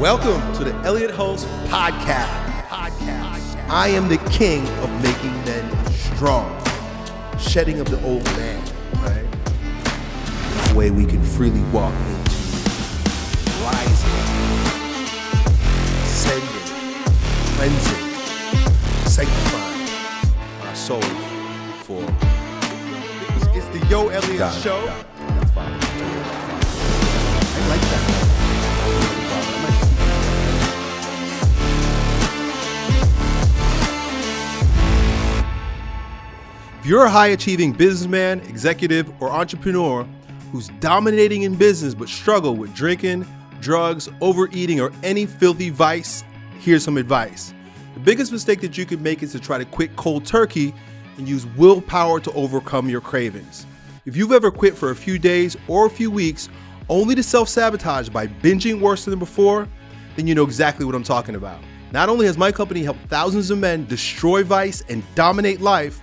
Welcome to the Elliott Hulse Podcast. Podcast. I am the king of making men strong, shedding of the old man, right? The way we can freely walk into rising, ascending, cleansing, sanctifying our souls for. It's, it's the Yo Elliott God, Show. God, you're a high achieving businessman, executive, or entrepreneur who's dominating in business but struggle with drinking, drugs, overeating, or any filthy vice, here's some advice. The biggest mistake that you could make is to try to quit cold turkey and use willpower to overcome your cravings. If you've ever quit for a few days or a few weeks only to self sabotage by binging worse than before, then you know exactly what I'm talking about. Not only has my company helped thousands of men destroy vice and dominate life,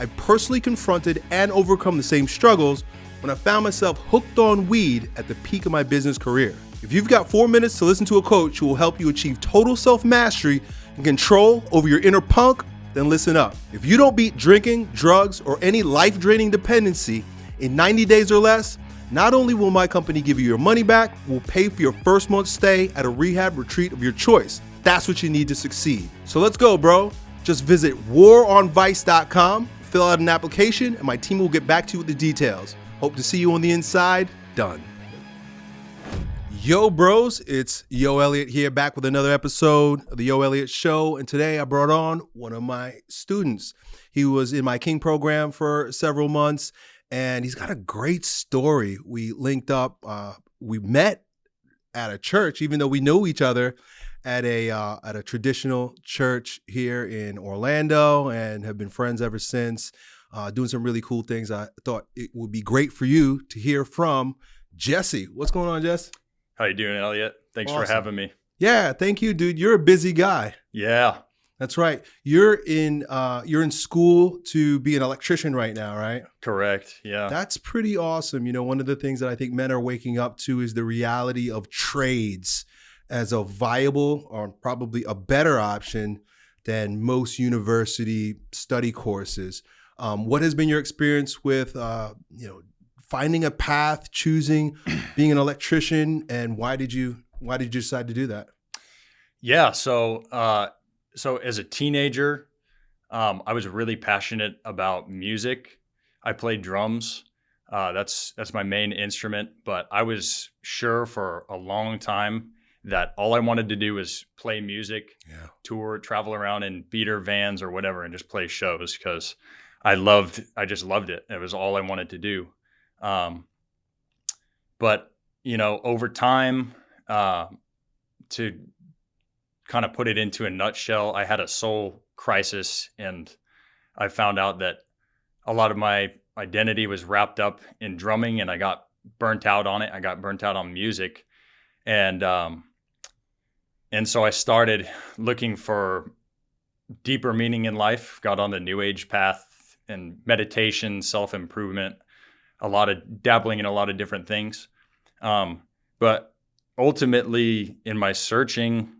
I personally confronted and overcome the same struggles when I found myself hooked on weed at the peak of my business career. If you've got four minutes to listen to a coach who will help you achieve total self mastery and control over your inner punk, then listen up. If you don't beat drinking, drugs, or any life draining dependency in 90 days or less, not only will my company give you your money back, we'll pay for your first month's stay at a rehab retreat of your choice. That's what you need to succeed. So let's go, bro. Just visit waronvice.com, fill out an application, and my team will get back to you with the details. Hope to see you on the inside. Done. Yo, bros, it's Yo Elliott here back with another episode of the Yo Elliott Show. And today I brought on one of my students. He was in my King program for several months and he's got a great story. We linked up, uh, we met at a church, even though we know each other at a uh, at a traditional church here in Orlando and have been friends ever since. Uh, doing some really cool things. I thought it would be great for you to hear from Jesse. What's going on, Jess? How you doing, Elliott? Thanks Awesome. for having me. Yeah, thank you, dude. You're a busy guy. Yeah, That's right. You're in uh, you're in school to be an electrician right now, right? correct. Yeah. That's pretty awesome. You know, one of the things that I think men are waking up to is the reality of trades as a viable or probably a better option than most university study courses. Um, what has been your experience with, uh, you know, finding a path, choosing being an electrician, and why did you why did you decide to do that? yeah. So, uh, so as a teenager, um, I was really passionate about music. I played drums. Uh, that's that's my main instrument. But I was sure for a long time that all I wanted to do was play music, Yeah. tour, travel around in beater vans or whatever, and just play shows because I loved. I just loved it. It was all I wanted to do. Um, but you know, over time, uh, to kind of put it into a nutshell, I had a soul crisis, and I found out that a lot of my identity was wrapped up in drumming, and I got burnt out on it. I got burnt out on music, and um, and so I started looking for deeper meaning in life. Got on the new age path and meditation, self improvement, a lot of dabbling in a lot of different things. Um, but ultimately, in my searching,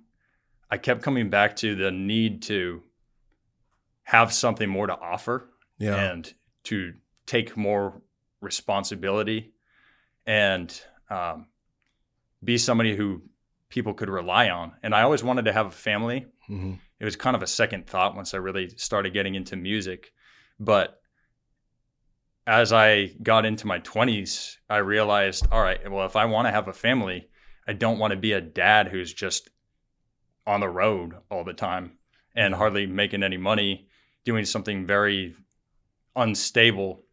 I kept coming back to the need to have something more to offer Yeah. and to take more responsibility and um, be somebody who people could rely on. And I always wanted to have a family. hmm It was kind of a second thought once I really started getting into music. But as I got into my 20s, I realized, all right, well, if I want to have a family, I don't want to be a dad who's just on the road all the time and hardly making any money, doing something very unstable.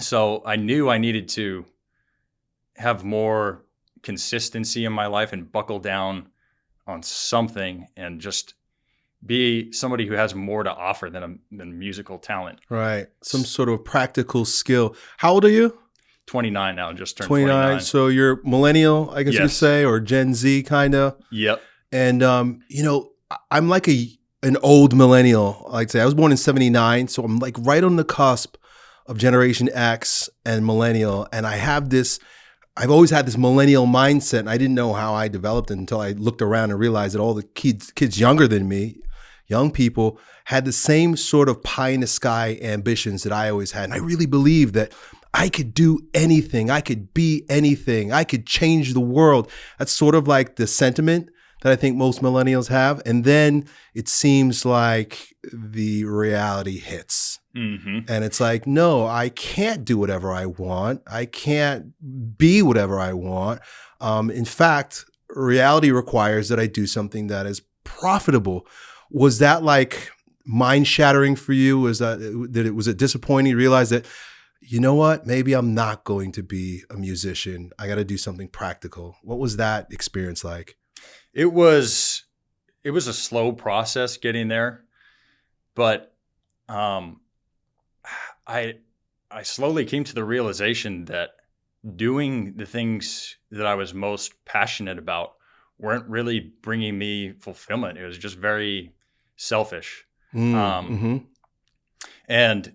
So I knew I needed to have more consistency in my life and buckle down on something and just be somebody who has more to offer than a than musical talent. Right. Some sort of practical skill. How old are you? 29 now, just turned 29. 29. So you're millennial, I guess you could say, or Gen Z kind of. Yep. And um, you know, I'm like a an old millennial. I'd say I was born in '79, so I'm like right on the cusp of Generation X and millennial. And I have this, I've always had this millennial mindset, and I didn't know how I developed it until I looked around and realized that all the kids kids younger than me, young people, had the same sort of pie in the sky ambitions that I always had. And I really believed that I could do anything, I could be anything, I could change the world. That's sort of like the sentiment that I think most millennials have. And then it seems like the reality hits. Mm-hmm. And it's like, no, I can't do whatever I want. I can't be whatever I want. Um, in fact, reality requires that I do something that is profitable. Was that like mind shattering for you? Was that that it was it disappointing? Realize that, you know what? Maybe I'm not going to be a musician. I got to do something practical. What was that experience like? It was it was a slow process getting there, but um, I I slowly came to the realization that doing the things that I was most passionate about weren't really bringing me fulfillment. It was just very selfish. Mm, Um, mhm. And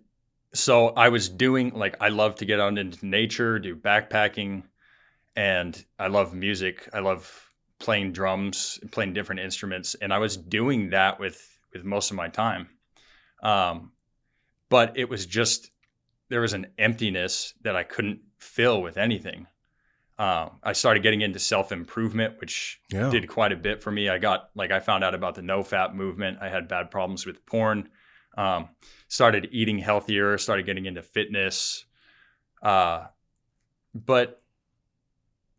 so I was doing like I love to get out into nature, do backpacking, and I love music. I love playing drums, playing different instruments, and I was doing that with with most of my time. Um, but it was just there was an emptiness that I couldn't fill with anything. Um, I started getting into self improvement, which Yeah. did quite a bit for me. I got like I found out about the NoFap movement. I had bad problems with porn. Um, started eating healthier. Started getting into fitness. Uh, but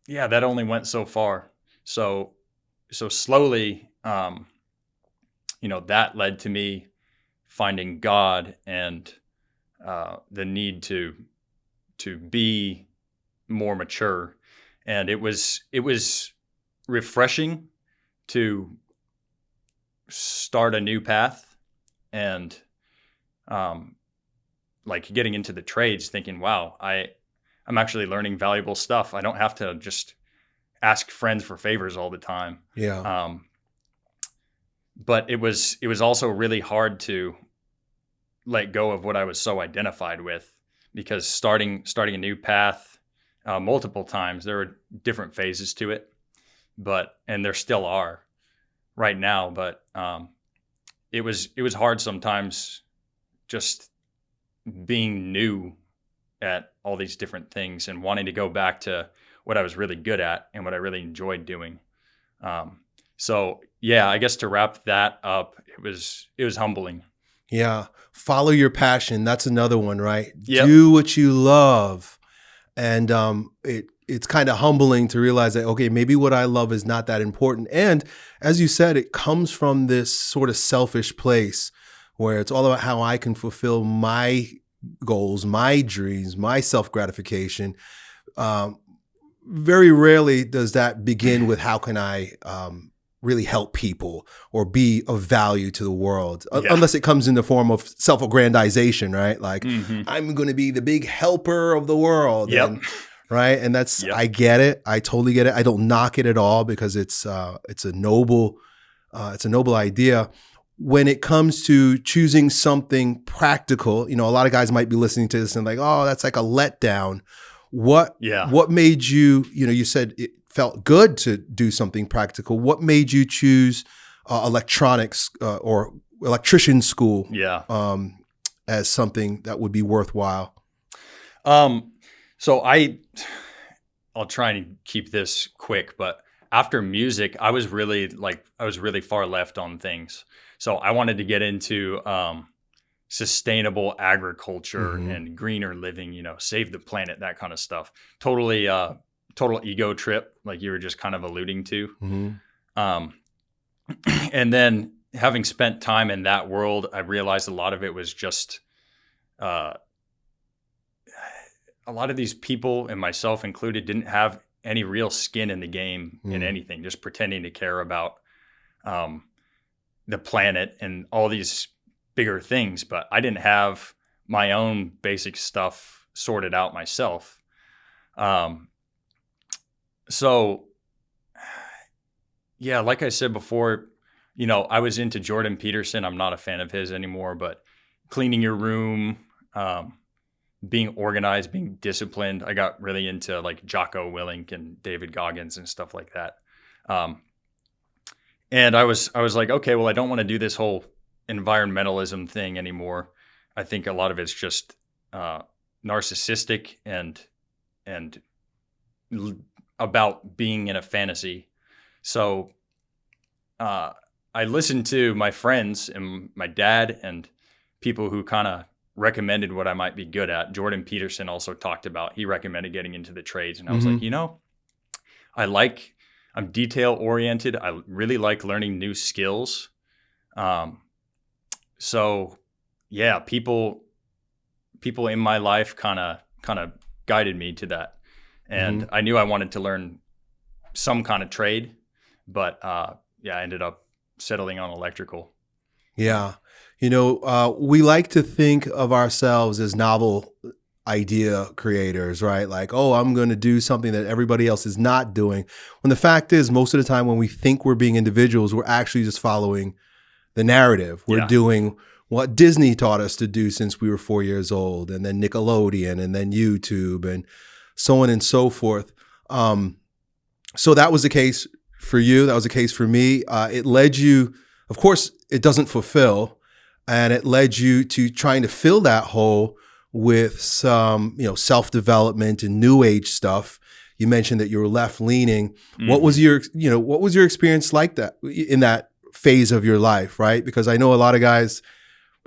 yeah, that only went so far. So so slowly, um, you know, that led to me finding God and uh, the need to to be more mature. And it was it was refreshing to start a new path and um like getting into the trades thinking wow i i'm actually learning valuable stuff. I don't have to just ask friends for favors all the time Yeah. um but it was it was also really hard to let go of what i was so identified with because starting starting a new path uh, multiple times there were different phases to it but and there still are right now but um it was it was hard sometimes just being new at all these different things and wanting to go back to what I was really good at and what I really enjoyed doing. Um, so yeah, I guess to wrap that up, it was it was humbling. Yeah. Follow your passion. That's another one, right? Yep. Do what you love. And um, it it's kind of humbling to realize that, okay, maybe what I love is not that important. And as you said, it comes from this sort of selfish place where it's all about how I can fulfill my goals, my dreams, my self gratification. Um, very rarely does that begin with how can I um, really help people or be of value to the world, Yeah. unless it comes in the form of self aggrandization, right? Like, Mhm. I'm going to be the big helper of the world. Yep. And, right. And that's, Yep. I get it. I totally get it. I don't knock it at all because it's, uh, it's a noble, uh, it's a noble idea. When it comes to choosing something practical, you know, a lot of guys might be listening to this and like, oh, that's like a letdown. What, Yeah. what made you, you know, you said it felt good to do something practical. What made you choose uh, electronics uh, or electrician school Yeah. um, as something that would be worthwhile? Um, so I, I'll try and keep this quick, but after music, I was really like, I was really far left on things. So I wanted to get into, um, sustainable agriculture Mhm. and greener living, you know, save the planet, that kind of stuff. Totally, uh, total ego trip, like you were just kind of alluding to. Mm-hmm. Um, and then having spent time in that world, I realized a lot of it was just uh, a lot of these people, and myself included, didn't have any real skin in the game in Mm. anything, just pretending to care about um, the planet and all these bigger things. But I didn't have my own basic stuff sorted out myself. Um, so yeah, like I said before, you know, I was into Jordan Peterson. I'm not a fan of his anymore, but cleaning your room, um, being organized, being disciplined. I got really into like Jocko Willink and David Goggins and stuff like that. Um, and I was I was like, okay, well, I don't want to do this whole environmentalism thing anymore. I think a lot of it's just uh, narcissistic and and l- about being in a fantasy. So uh, I listened to my friends and my dad and people who kind of recommended what I might be good at. Jordan Peterson also talked about he recommended getting into the trades, and I was Mhm. like, you know, I like I'm detail oriented. I really like learning new skills. Um, so yeah, people people in my life kind of kind of guided me to that, and I knew I wanted to learn some kind of trade, but uh, yeah, I ended up settling on electrical. Yeah. You know, uh, we like to think of ourselves as novel idea creators, right? Like, oh, I'm going to do something that everybody else is not doing. When the fact is, most of the time when we think we're being individuals, we're actually just following the narrative. We're Yeah. doing what Disney taught us to do since we were four years old, and then Nickelodeon, and then YouTube, and so on and so forth. Um, so that was the case for you. That was the case for me. Uh, it led you, of course, it doesn't fulfill, and it led you to trying to fill that hole with some, you know, self development and new age stuff. You mentioned that you were left leaning. What was your, you know, what was your experience like that in that phase of your life, right? Because I know a lot of guys,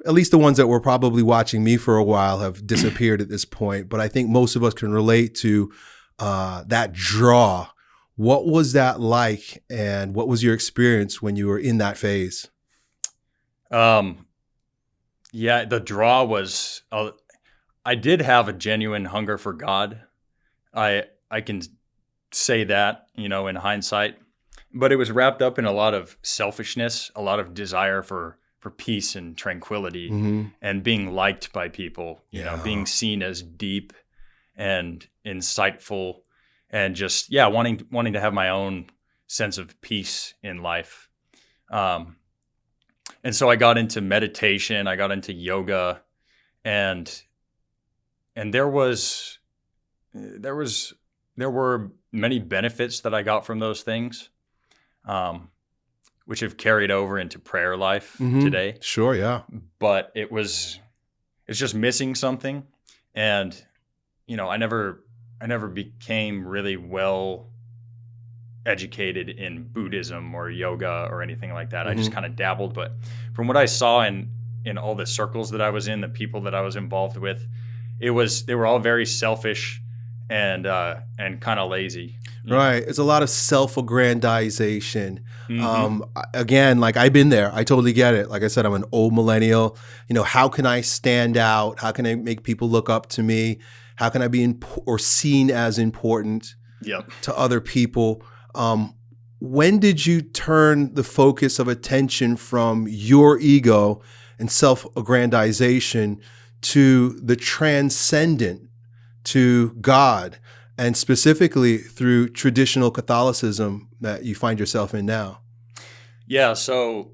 at least the ones that were probably watching me for a while, have disappeared at this point. But I think most of us can relate to uh, that draw. What was that like, and what was your experience when you were in that phase? Um, yeah, the draw was. Uh, I did have a genuine hunger for God. I I can say that you know in hindsight, but it was wrapped up in a lot of selfishness, a lot of desire for for peace and tranquility, Mm-hmm. and being liked by people. You know, being seen as deep and insightful, and just yeah, wanting wanting to have my own sense of peace in life. Um, and so I got into meditation. I got into yoga, and and there was there was there were many benefits that I got from those things, um, which have carried over into prayer life Mhm. today. Sure, yeah. But it was it's just missing something, and you know I never I never became really well educated in Buddhism or yoga or anything like that. I just Mhm. kind of dabbled, but from what I saw in in all the circles that I was in, the people that I was involved with, it was they were all very selfish and uh, and kind of lazy. know? Right. It's a lot of self aggrandization. Mhm. Um, again, like I've been there. I totally get it. Like I said, I'm an old millennial. You know, how can I stand out? How can I make people look up to me? How can I be imp- or seen as important yep. to other people? Um, when did you turn the focus of attention from your ego and self aggrandization to the transcendent, to God, and specifically through traditional Catholicism that you find yourself in now? Yeah, so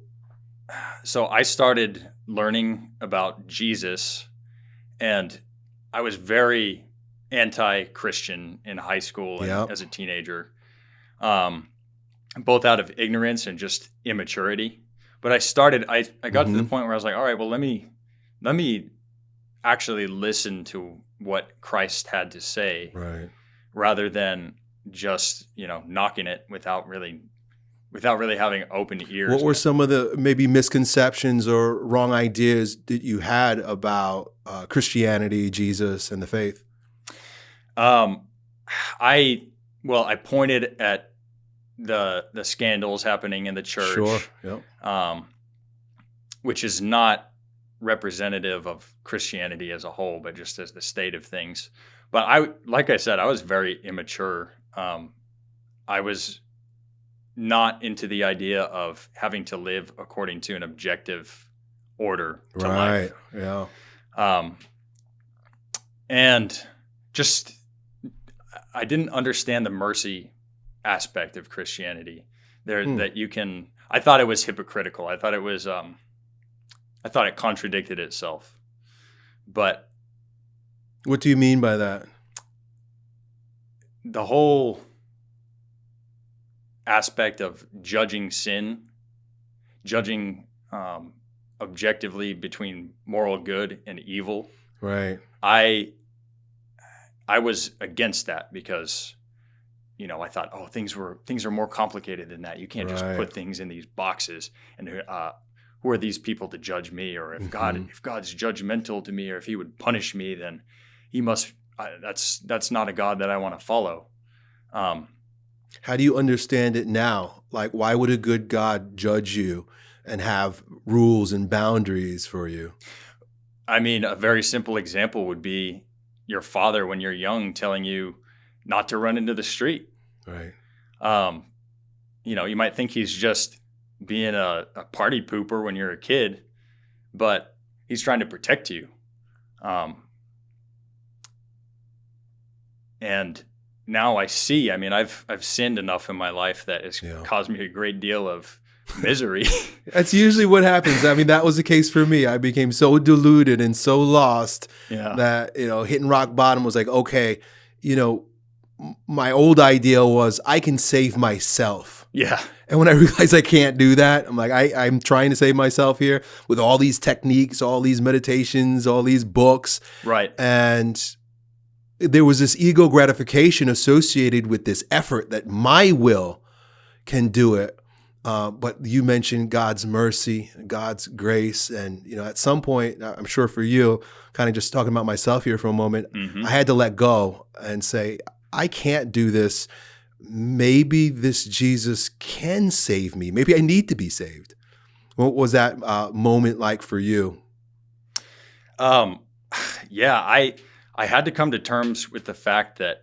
so I started learning about Jesus and I was very anti-Christian in high school and Yep. as a teenager. Um both out of ignorance and just immaturity. But I started I I got to the Mhm. point where I was like, all right, well let me let me actually listen to what Christ had to say Right. rather than just, you know, knocking it without really without really having open ears. What were some of the maybe misconceptions or wrong ideas that you had about uh, Christianity, Jesus, and the faith? Um, I well, I pointed at the the scandals happening in the church, Sure. Yep. um, which is not representative of Christianity as a whole, but just as the state of things. But I, like I said, I was very immature. Um, I was not into the idea of having to live according to an objective order to life. Right. Yeah. um, and just I didn't understand the mercy aspect of Christianity. There Hmm. that you can. I thought it was hypocritical. I thought it was. Um, I thought it contradicted itself. But What do you mean by that? The whole aspect of judging sin, judging um, objectively between moral good and evil. Right. I I was against that because you know I thought oh things were things are more complicated than that. You can't just put things in these boxes and uh, who are these people to judge me or if God Mhm. if God's judgmental to me or if he would punish me then he must I, that's that's not a God that I want to follow. Um, How do you understand it now? Like, why would a good God judge you and have rules and boundaries for you? I mean, a very simple example would be your father when you're young telling you not to run into the street. Right. Um, you know, you might think he's just being a, a party pooper when you're a kid, but he's trying to protect you. Um, and now I see. I mean, I've I've sinned enough in my life that it's Yeah. caused me a great deal of misery. That's usually what happens. I mean, that was the case for me. I became so deluded and so lost yeah, that, you know, hitting rock bottom was like, okay, you know, my old idea was I can save myself. Yeah, And when I realized I can't do that, I'm like, I, I'm trying to save myself here with all these techniques, all these meditations, all these books. right. And there was this ego gratification associated with this effort that my will can do it. Uh, but you mentioned God's mercy, God's grace. And, you know, at some point, I'm sure for you, kind of just talking about myself here for a moment, hmm I had to let go and say, I can't do this. Maybe this Jesus can save me. Maybe I need to be saved. What was that uh, moment like for you? Um, yeah, I I had to come to terms with the fact that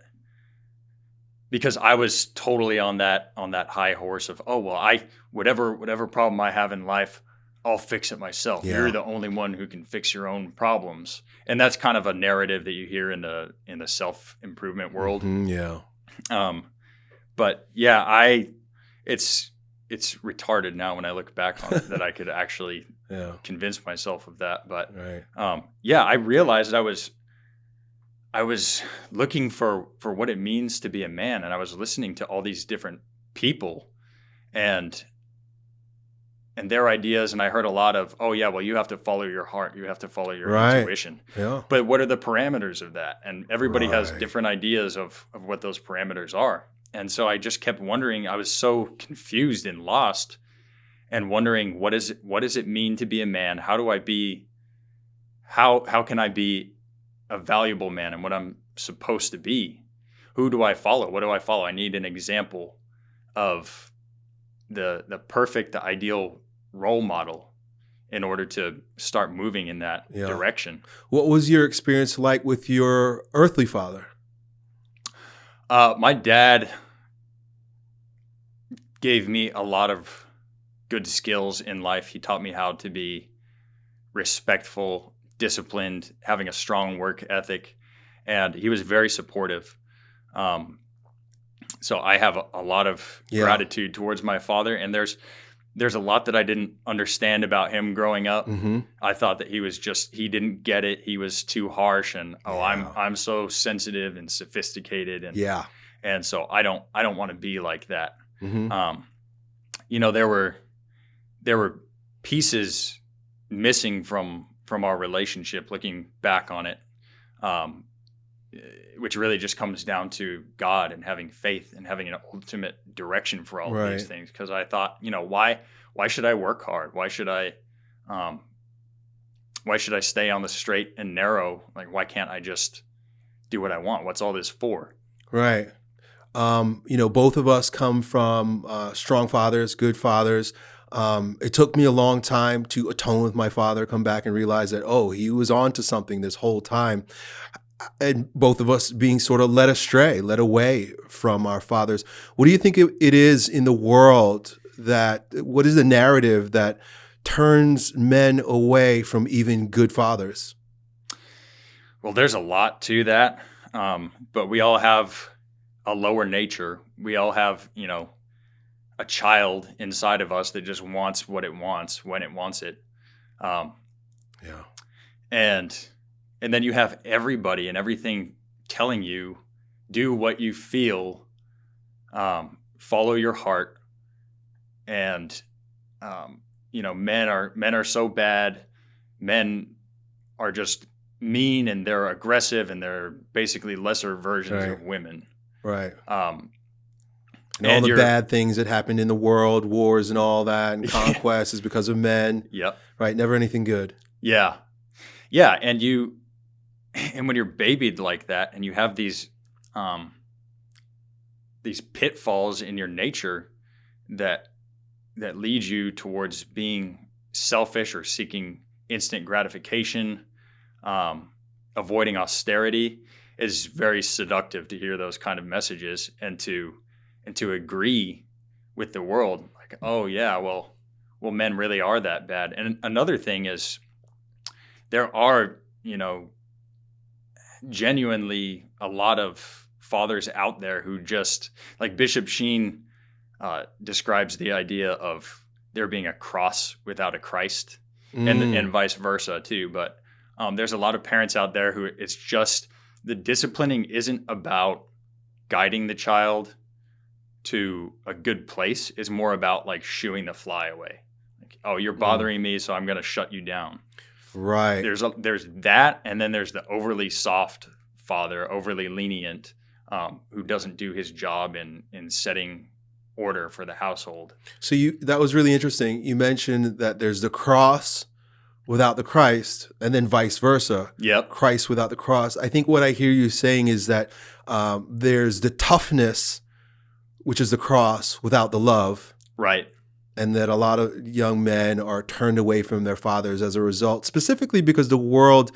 because I was totally on that on that high horse of oh well I whatever whatever problem I have in life I'll fix it myself. Yeah. You're the only one who can fix your own problems, and that's kind of a narrative that you hear in the in the self improvement world. Mhm, yeah. Um, but yeah, I it's it's retarded now when I look back on it that I could actually Yeah. convince myself of that, but Right. um, yeah, I realized I was I was looking for for what it means to be a man, and I was listening to all these different people, and and their ideas, and I heard a lot of, oh yeah, well you have to follow your heart, you have to follow your Right. intuition, Yeah. but what are the parameters of that? And everybody has different ideas of of what those parameters are, and so I just kept wondering. I was so confused and lost, and wondering what is it, what does it mean to be a man? How do I be? How how can I be a valuable man and what I'm supposed to be? Who do I follow? What do I follow? I need an example of the the perfect, the ideal role model in order to start moving in that Yeah. direction. What was your experience like with your earthly father? Uh, my dad gave me a lot of good skills in life. He taught me how to be respectful, disciplined, having a strong work ethic, and he was very supportive. Um, so I have a, a lot of Yeah. gratitude towards my father, and there's there's a lot that I didn't understand about him growing up. Mm-hmm. I thought that he was just he didn't get it. He was too harsh, and oh, I'm I'm so sensitive and sophisticated, and Yeah. and so I don't I don't want to be like that. Mm-hmm. Um, you know, there were there were pieces missing from from our relationship. Looking back on it, um, which really just comes down to God and having faith and having an ultimate direction for all of these things. Because I thought, you know, why why should I work hard? Why should I um, why should I stay on the straight and narrow? Like, why can't I just do what I want? What's all this for? Right. Um, you know, both of us come from uh, strong fathers, good fathers. Um, it took me a long time to atone with my father, come back and realize that, oh, he was on to something this whole time. And both of us being sort of led astray, led away from our fathers. What do you think it, is in the world that, what is the narrative that turns men away from even good fathers? Well, there's a lot to that, um, but we all have a lower nature. We all have, you know, a child inside of us that just wants what it wants when it wants it, um, Yeah. and and then you have everybody and everything telling you do what you feel um, follow your heart and um, you know men are men are so bad men are just mean and they're aggressive and they're basically lesser versions Right. of women Right. um, And, all the bad things that happened in the world, wars and all that, and conquest is because of men. yep Right. Never anything good. Yeah. Yeah. And you, and when you're babied like that and you have these, um, these pitfalls in your nature that, that lead you towards being selfish or seeking instant gratification, um, avoiding austerity is very seductive to hear those kind of messages and to, and to agree with the world like, oh yeah, well, well, men really are that bad. And another thing is, there are, you know, genuinely a lot of fathers out there who just like Bishop Sheen uh, describes the idea of there being a cross without a Christ, and Mm. and vice versa too. But um, there's a lot of parents out there who it's just the disciplining isn't about guiding the child to a good place. Is more about like shooing the fly away. Like, oh, you're bothering me, so I'm going to shut you down right. there's a, there's that, and then there's the overly soft father, overly lenient, um, who doesn't do his job in in setting order for the household. So you that was really interesting. You mentioned that there's the cross without the Christ, and then vice versa. Yep. Christ without the cross. I think what I hear you saying is that um, there's the toughness, which is the cross, without the love, Right. and that a lot of young men are turned away from their fathers as a result, specifically because the world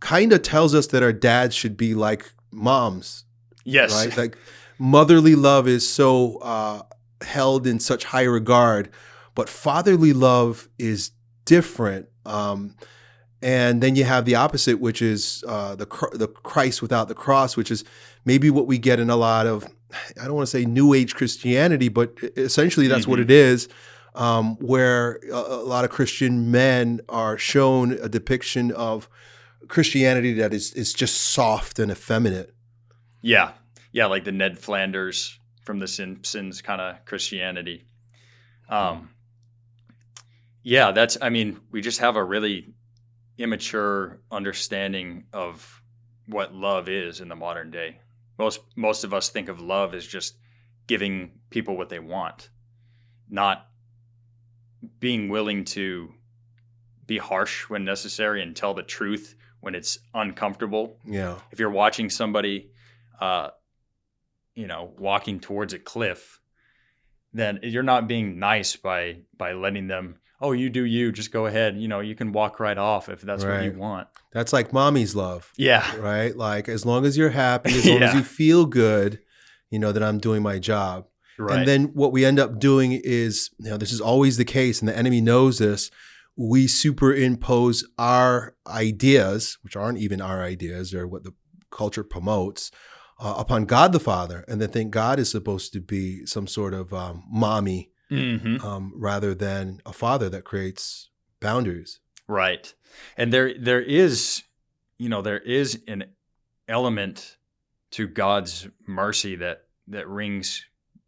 kind of tells us that our dads should be like moms, Yes. right? Like motherly love is so uh, held in such high regard, but fatherly love is different. Um, and then you have the opposite, which is uh, the the Christ without the cross, which is maybe what we get in a lot of I don't want to say New Age Christianity, but essentially that's what Mhm. it is. Um, where a, a lot of Christian men are shown a depiction of Christianity that is is just soft and effeminate. Yeah. Yeah. Like the Ned Flanders from The Simpsons kind of Christianity. Um. Yeah, that's. I mean, we just have a really immature understanding of what love is in the modern day. Most most of us think of love as just giving people what they want, not being willing to be harsh when necessary and tell the truth when it's uncomfortable. Yeah. If you're watching somebody, uh, you know, walking towards a cliff, then you're not being nice by by letting them. Oh, you do you. Just go ahead. You know, you can walk right off if that's what you want. That's like mommy's love, Yeah. right? Like as long as you're happy, as long as you feel good, you know that I'm doing my job. Right. And then what we end up doing is, you know, this is always the case, and the enemy knows this. We superimpose our ideas, which aren't even our ideas, or what the culture promotes, uh, upon God the Father, and then think God is supposed to be some sort of um, mommy hmm um, rather than a father that creates boundaries. Right. And there there is, you know, there is an element to God's mercy that that rings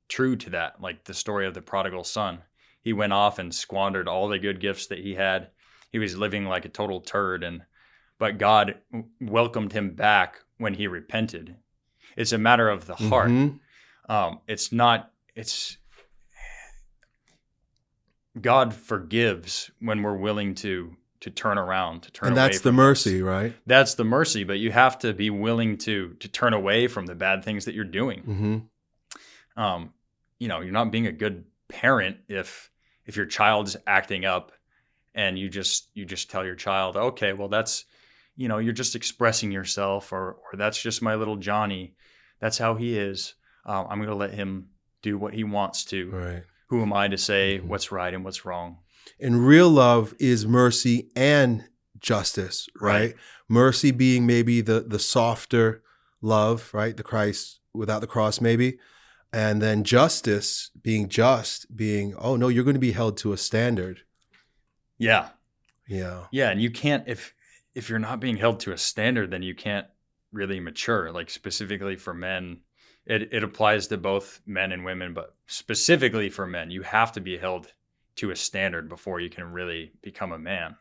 true to that, like the story of the prodigal son. He went off and squandered all the good gifts that he had. He was living like a total turd and but God welcomed him back when he repented. It's a matter of the heart. Mhm. Um, it's not it's God forgives when we're willing to to turn around, to turn And that's the mercy, right? That's the mercy, but you have to be willing to to turn away from the bad things that you're doing. hmm Um, you know, you're not being a good parent if if your child's acting up and you just you just tell your child, okay, well that's you know, you're just expressing yourself or or that's just my little Johnny. That's how he is. Uh, I'm going to let him do what he wants to. Right. Who am I to say Mhm. what's right and what's wrong? And real love is mercy and justice, right? Right. Mercy being maybe the the softer love, right? The Christ without the cross, maybe. And then justice being just, being, oh no, you're going to be held to a standard. Yeah. Yeah. Yeah, and you can't if if you're not being held to a standard, then you can't really mature. Like specifically for men, it, it applies to both men and women, but specifically for men, you have to be held to a standard before you can really become a man.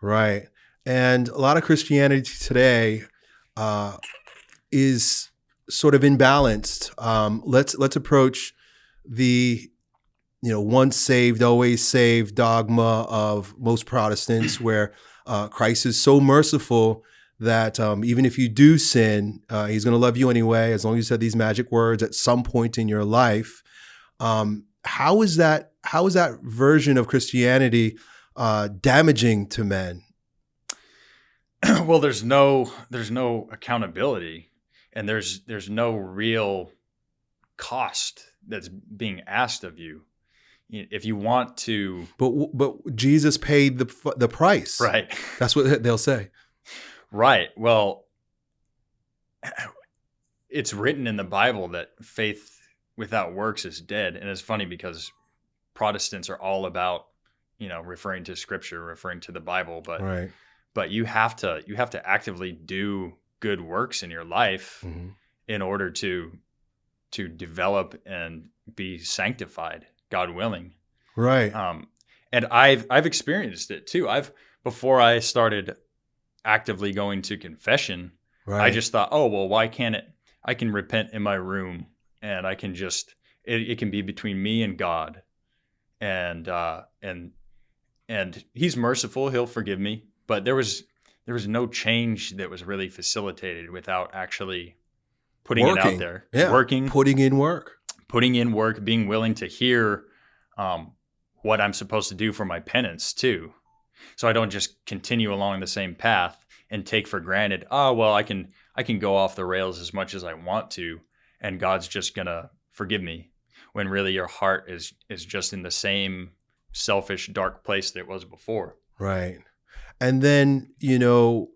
Right. And a lot of Christianity today uh, is sort of imbalanced. Um, let's let's approach the you know once saved always saved dogma of most Protestants, where uh, Christ is so merciful that um, even if you do sin, uh, He's going to love you anyway, as long as you said these magic words at some point in your life. Um, how is that? How is that version of Christianity uh, damaging to men? well, there's no there's no accountability, and there's there's no real cost that's being asked of you. If you want to, but but Jesus paid the the price, right? That's what they'll say, right? Well, it's written in the Bible that faith without works is dead, and it's funny because Protestants are all about you know referring to Scripture, referring to the Bible, but right. but you have to you have to actively do good works in your life mm-hmm. in order to to develop and be sanctified god willing. Right. Um and i've i've experienced it too. I've before i started actively going to confession. Right. i just thought oh well why can't it i can repent in my room and i can just it, it can be between me and god. And uh and and he's merciful he'll forgive me. But there was there was no change that was really facilitated without actually putting working. it out there, yeah. working, putting in work, putting in work, being willing to hear um, what I'm supposed to do for my penance too, so I don't just continue along the same path and take for granted. Oh well, I can I can go off the rails as much as I want to, and God's just gonna forgive me. When really your heart is is just in the same selfish dark place that it was before. Right. And then, you know,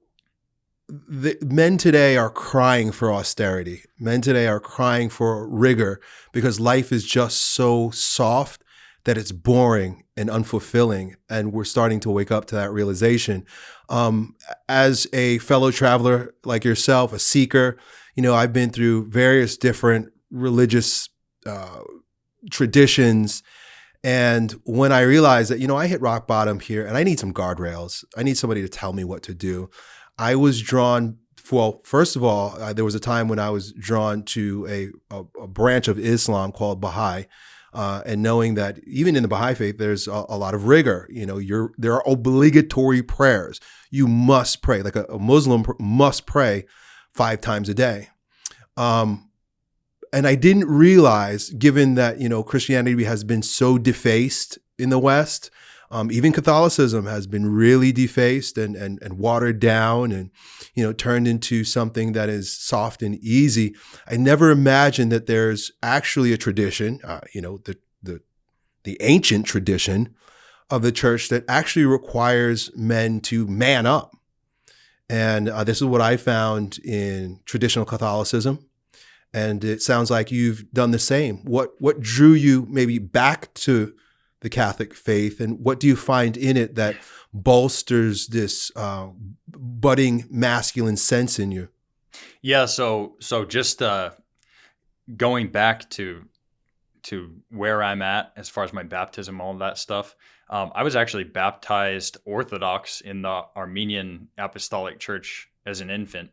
the, men today are crying for austerity. Men today are crying for rigor because life is just so soft that it's boring and unfulfilling. And we're starting to wake up to that realization. Um, as a fellow traveler like yourself, a seeker, you know, I've been through various different religious uh, traditions and when I realized that, you know, I hit rock bottom here and I need some guardrails, I need somebody to tell me what to do, I was drawn. Well, first of all, uh, there was a time when I was drawn to a, a, a branch of Islam called Baha'i. Uh, and knowing that even in the Baha'i faith, there's a, a, lot of rigor. You know, you're there are obligatory prayers. You must pray, like a, a Muslim must pray five times a day. Um, and I didn't realize, given that you know Christianity has been so defaced in the West, um, even Catholicism has been really defaced and, and and watered down, and you know turned into something that is soft and easy. I never imagined that there's actually a tradition, uh, you know, the the the ancient tradition of the church that actually requires men to man up. And uh, this is what I found in traditional Catholicism and it sounds like you've done the same. What what drew you maybe back to the Catholic faith, and what do you find in it that bolsters this uh, budding masculine sense in you? Yeah, so so just uh, going back to to where I'm at as far as my baptism, all that stuff. Um, I was actually baptized Orthodox in the Armenian Apostolic Church as an infant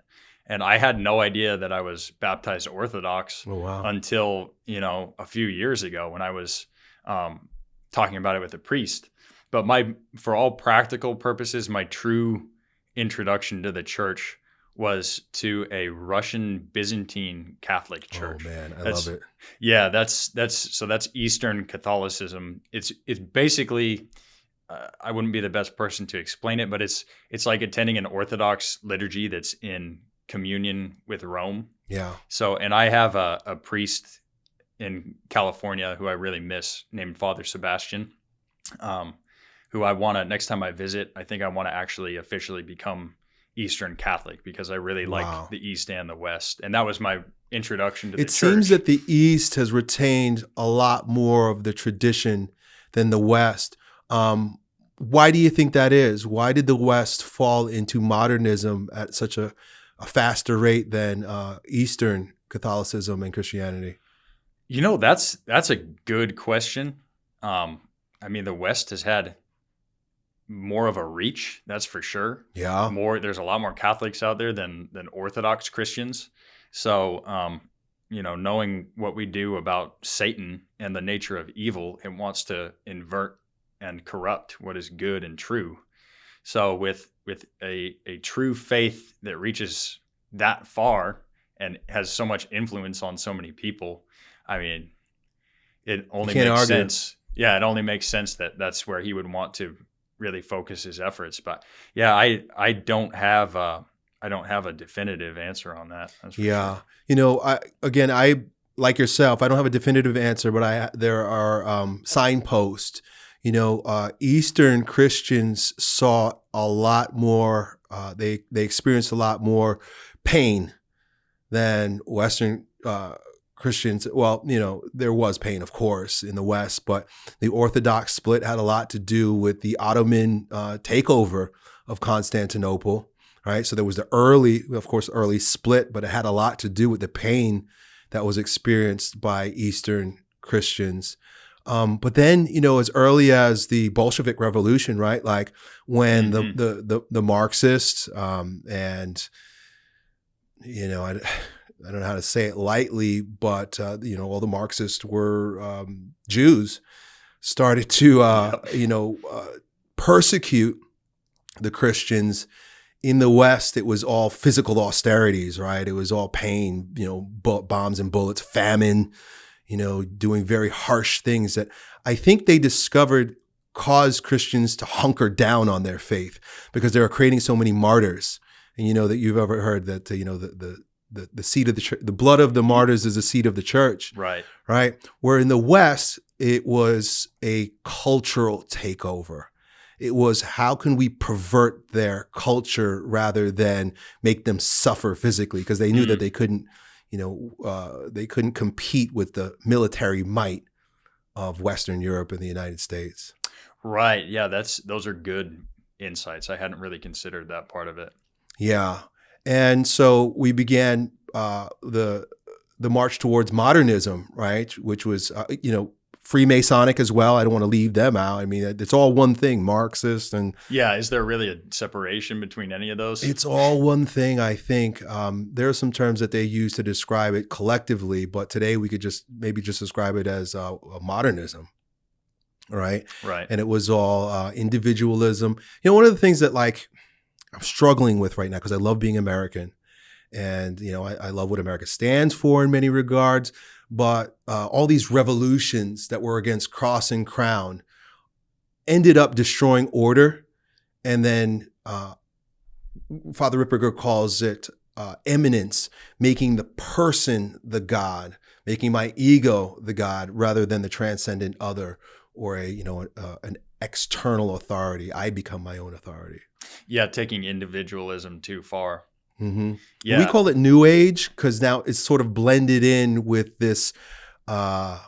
and I had no idea that I was baptized Orthodox oh, wow. until you know a few years ago when I was um, talking about it with a priest. But my, for all practical purposes, my true introduction to the church was to a Russian Byzantine Catholic oh, church. Oh man, I that's, love it. Yeah, that's that's so that's Eastern Catholicism. It's it's basically uh, I wouldn't be the best person to explain it, but it's it's like attending an Orthodox liturgy that's in communion with Rome. Yeah. So, and I have a, a priest in California who I really miss named Father Sebastian, um, who I want to, next time I visit, I think I want to actually officially become Eastern Catholic because I really like wow. the East and the West. And that was my introduction to the it seems that the East has retained a lot more of the tradition than the West. Um, why do you think that is? Why did the West fall into modernism at such a, a faster rate than uh, Eastern Catholicism and Christianity? You know, that's that's a good question. Um, I mean, the West has had more of a reach, that's for sure. Yeah. More there's a lot more Catholics out there than than Orthodox Christians. So, um, you know, knowing what we do about Satan and the nature of evil, it wants to invert and corrupt what is good and true. So with with a a true faith that reaches that far and has so much influence on so many people, I mean, it only makes argue. sense. Yeah, it only makes sense that that's where he would want to really focus his efforts. But yeah, I I don't have uh, I don't have a definitive answer on that. yeah, sure. you know, I again I like yourself. I don't have a definitive answer, but I there are um, signposts. You know, uh, Eastern Christians saw a lot more. Uh, they they experienced a lot more pain than Western uh, Christians, well, you know, there was pain, of course, in the West, but the Orthodox split had a lot to do with the Ottoman uh, takeover of Constantinople, right? So there was the early, of course, early split, but it had a lot to do with the pain that was experienced by Eastern Christians. Um, but then, you know, as early as the Bolshevik Revolution, right? Like when mm-hmm. the, the, the the Marxists um, and you know, I, I don't know how to say it lightly, but uh, you know, all the Marxists were um, Jews, started to uh, you know uh, persecute the Christians. In the West, it was all physical austerities, right? It was all pain, you know, bombs and bullets, famine, you know, doing very harsh things that I think they discovered caused Christians to hunker down on their faith because they were creating so many martyrs. And you know that you've ever heard that you know the the the, the seed of the church, the blood of the martyrs is the seed of the church. Right. Right. Where in the West, it was a cultural takeover. It was how can we pervert their culture rather than make them suffer physically because they knew mm. that they couldn't, you know, uh, they couldn't compete with the military might of Western Europe and the United States. Right. Yeah. That's those are good insights. I hadn't really considered that part of it. Yeah. And so we began uh, the the march towards modernism, right? Which was, uh, you know, Freemasonic as well. I don't want to leave them out. I mean, it's all one thing, Marxist and yeah. Is there really a separation between any of those? It's all one thing. I think um, there are some terms that they use to describe it collectively, but today we could just maybe just describe it as uh, modernism, right? Right. And it was all uh, individualism. You know, one of the things that like I'm struggling with right now because I love being American, and you know I, I, love what America stands for in many regards. But uh, all these revolutions that were against cross and crown ended up destroying order, and then uh, Father Ripperger calls it uh, immanence, making the person the God, making my ego the God rather than the transcendent other or a you know uh, an external authority. I become my own authority. Yeah, taking individualism too far. Mm-hmm. Yeah, we call it New Age because now it's sort of blended in with this uh,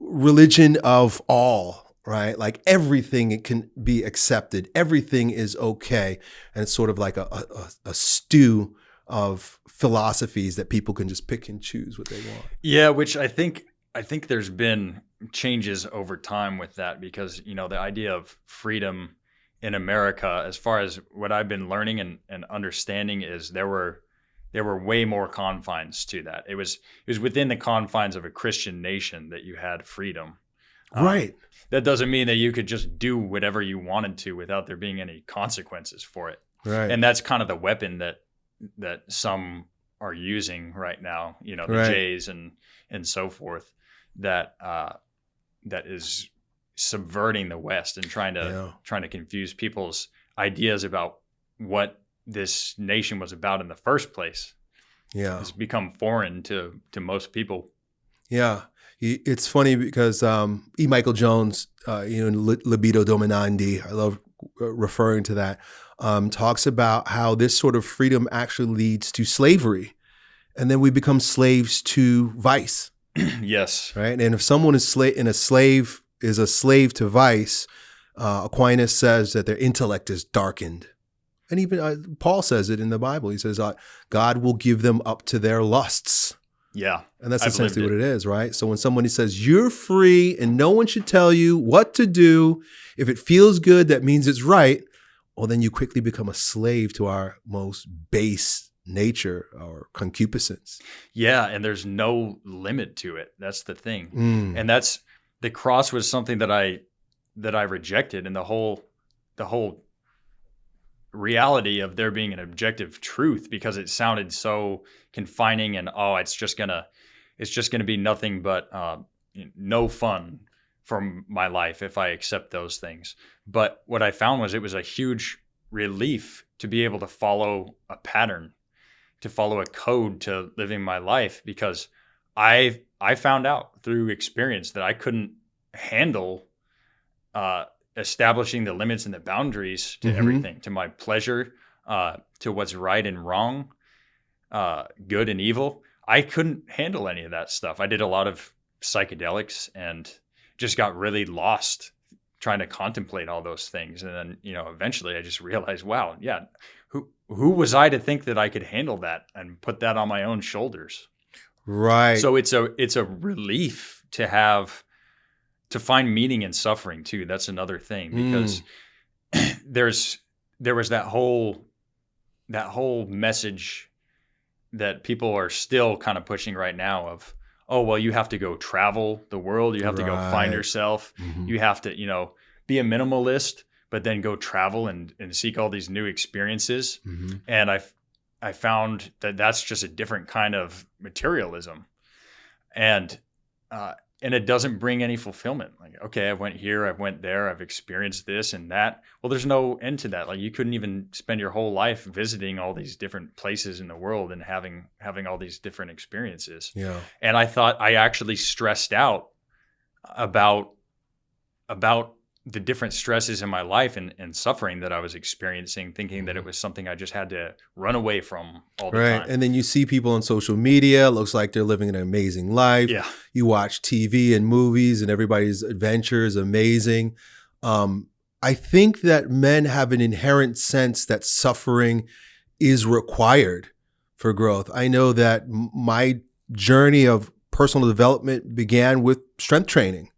religion of all. Right, like everything it can be accepted. Everything is okay, and it's sort of like a, a, a stew of philosophies that people can just pick and choose what they want. Yeah, which I think I think there's been changes over time with that because you know the idea of freedom in America, as far as what I've been learning and, and understanding, is there were there were way more confines to that. It was it was within the confines of a Christian nation that you had freedom. Um, right. That doesn't mean that you could just do whatever you wanted to without there being any consequences for it. Right. And that's kind of the weapon that that some are using right now. You know, the right. Jays and and so forth. That uh, that is subverting the West and trying to yeah. trying to confuse people's ideas about what this nation was about in the first place. Yeah, it's become foreign to to most people. Yeah, it's funny because um, E. Michael Jones, uh, you know, libido dominandi. I love uh, referring to that. Um, talks about how this sort of freedom actually leads to slavery, and then we become slaves to vice. yes. Right. And if someone is sla- in a slave is a slave to vice, Uh, Aquinas says that their intellect is darkened. And even uh, Paul says it in the Bible. He says, uh, God will give them up to their lusts. Yeah. And that's I've essentially what it is, right? So when somebody says, you're free and no one should tell you what to do, if it feels good, that means it's right. Well, then you quickly become a slave to our most base nature or concupiscence. Yeah. And there's no limit to it. That's the thing. Mm. And that's the cross was something that I that I rejected and the whole the whole reality of there being an objective truth because it sounded so confining and oh it's just gonna it's just gonna be nothing but uh, no fun from my life if I accept those things. But what I found was it was a huge relief to be able to follow a pattern, to follow a code to living my life because I I found out through experience that I couldn't handle uh, establishing the limits and the boundaries to Mhm. everything, to my pleasure, uh, to what's right and wrong, uh, good and evil. I couldn't handle any of that stuff. I did a lot of psychedelics and just got really lost trying to contemplate all those things. And then, you know, eventually I just realized, wow, yeah, who who was I to think that I could handle that and put that on my own shoulders? Right. So it's a it's a relief to have to find meaning in suffering too. That's another thing because there's there was that whole that whole message that people are still kind of pushing right now of oh well you have to go travel the world you have to go find Right. yourself Mhm. you have to you know be a minimalist but then go travel and, and seek all these new experiences Mhm. and I I found that that's just a different kind of materialism, and uh, and it doesn't bring any fulfillment. Like, okay, I went here, I went there, I've experienced this and that. Well, there's no end to that. Like, you couldn't even spend your whole life visiting all these different places in the world and having having all these different experiences. Yeah. And I thought I actually stressed out about about the different stresses in my life and, and suffering that I was experiencing, thinking that it was something I just had to run away from all the time. Right. time. And then you see people on social media, looks like they're living an amazing life. yeah. You watch TV and movies, and everybody's adventure is amazing. Um, I think that men have an inherent sense that suffering is required for growth. I know that my journey of personal development began with strength training,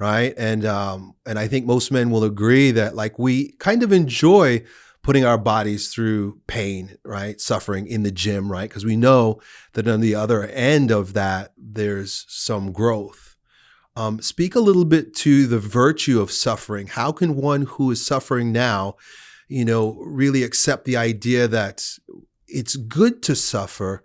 right? And um, and I think most men will agree that like we kind of enjoy putting our bodies through pain, right? Suffering in the gym, right? Because we know that on the other end of that, there's some growth. Um, speak a little bit to the virtue of suffering. How can one who is suffering now, you know, really accept the idea that it's good to suffer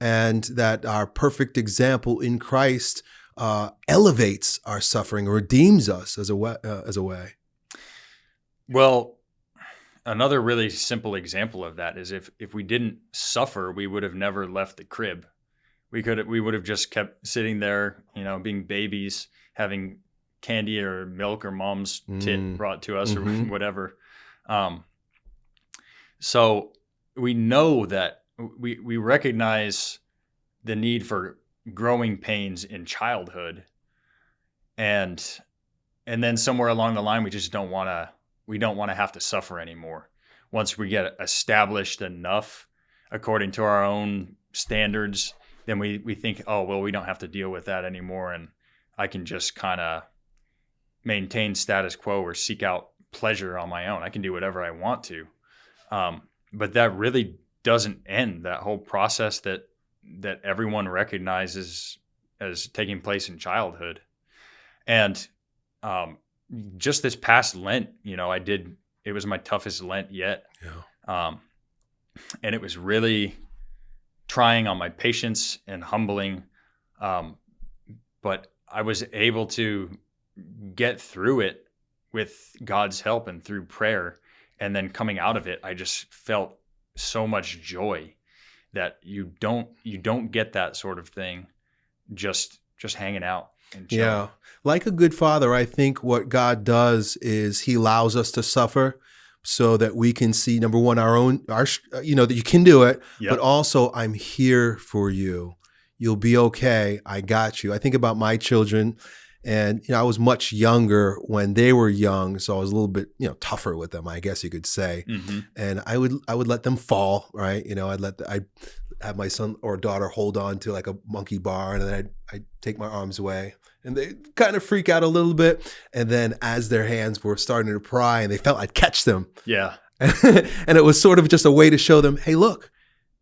and that our perfect example in Christ uh, elevates our suffering, redeems us as a way, uh, as a way. Well, another really simple example of that is if if we didn't suffer, we would have never left the crib. We could we would have just kept sitting there, you know, being babies, having candy or milk or mom's tit Mm. brought to us Mhm. or whatever. Um, so we know that we we recognize the need for growing pains in childhood, and and then somewhere along the line we just don't want to we don't want to have to suffer anymore. Once we get established enough according to our own standards then we we think oh well we don't have to deal with that anymore and i can just kind of maintain status quo or seek out pleasure on my own. I can do whatever i want to. Um, but that really doesn't end that whole process that that everyone recognizes as taking place in childhood and um, just this past Lent, you know, I did. It was my toughest Lent yet, Yeah. um, and it was really trying on my patience and humbling. Um, but I was able to get through it with God's help and through prayer, and then coming out of it, I just felt so much joy that you don't you don't get that sort of thing just just hanging out. Yeah. Like a good father, I think what God does is he allows us to suffer so that we can see number one our own our you know that you can do it, Yep. but also I'm here for you. You'll be okay. I got you. I think about my children And you know, I was much younger when they were young, so I was a little bit, you know, tougher with them, I guess you could say. hmm And I would I would let them fall, right? You know, I'd let I'd have my son or daughter hold on to like a monkey bar, and then I'd I'd take my arms away, and they kind of freak out a little bit. And then as their hands were starting to pry, and they felt I'd catch them, Yeah. and it was sort of just a way to show them, hey, look,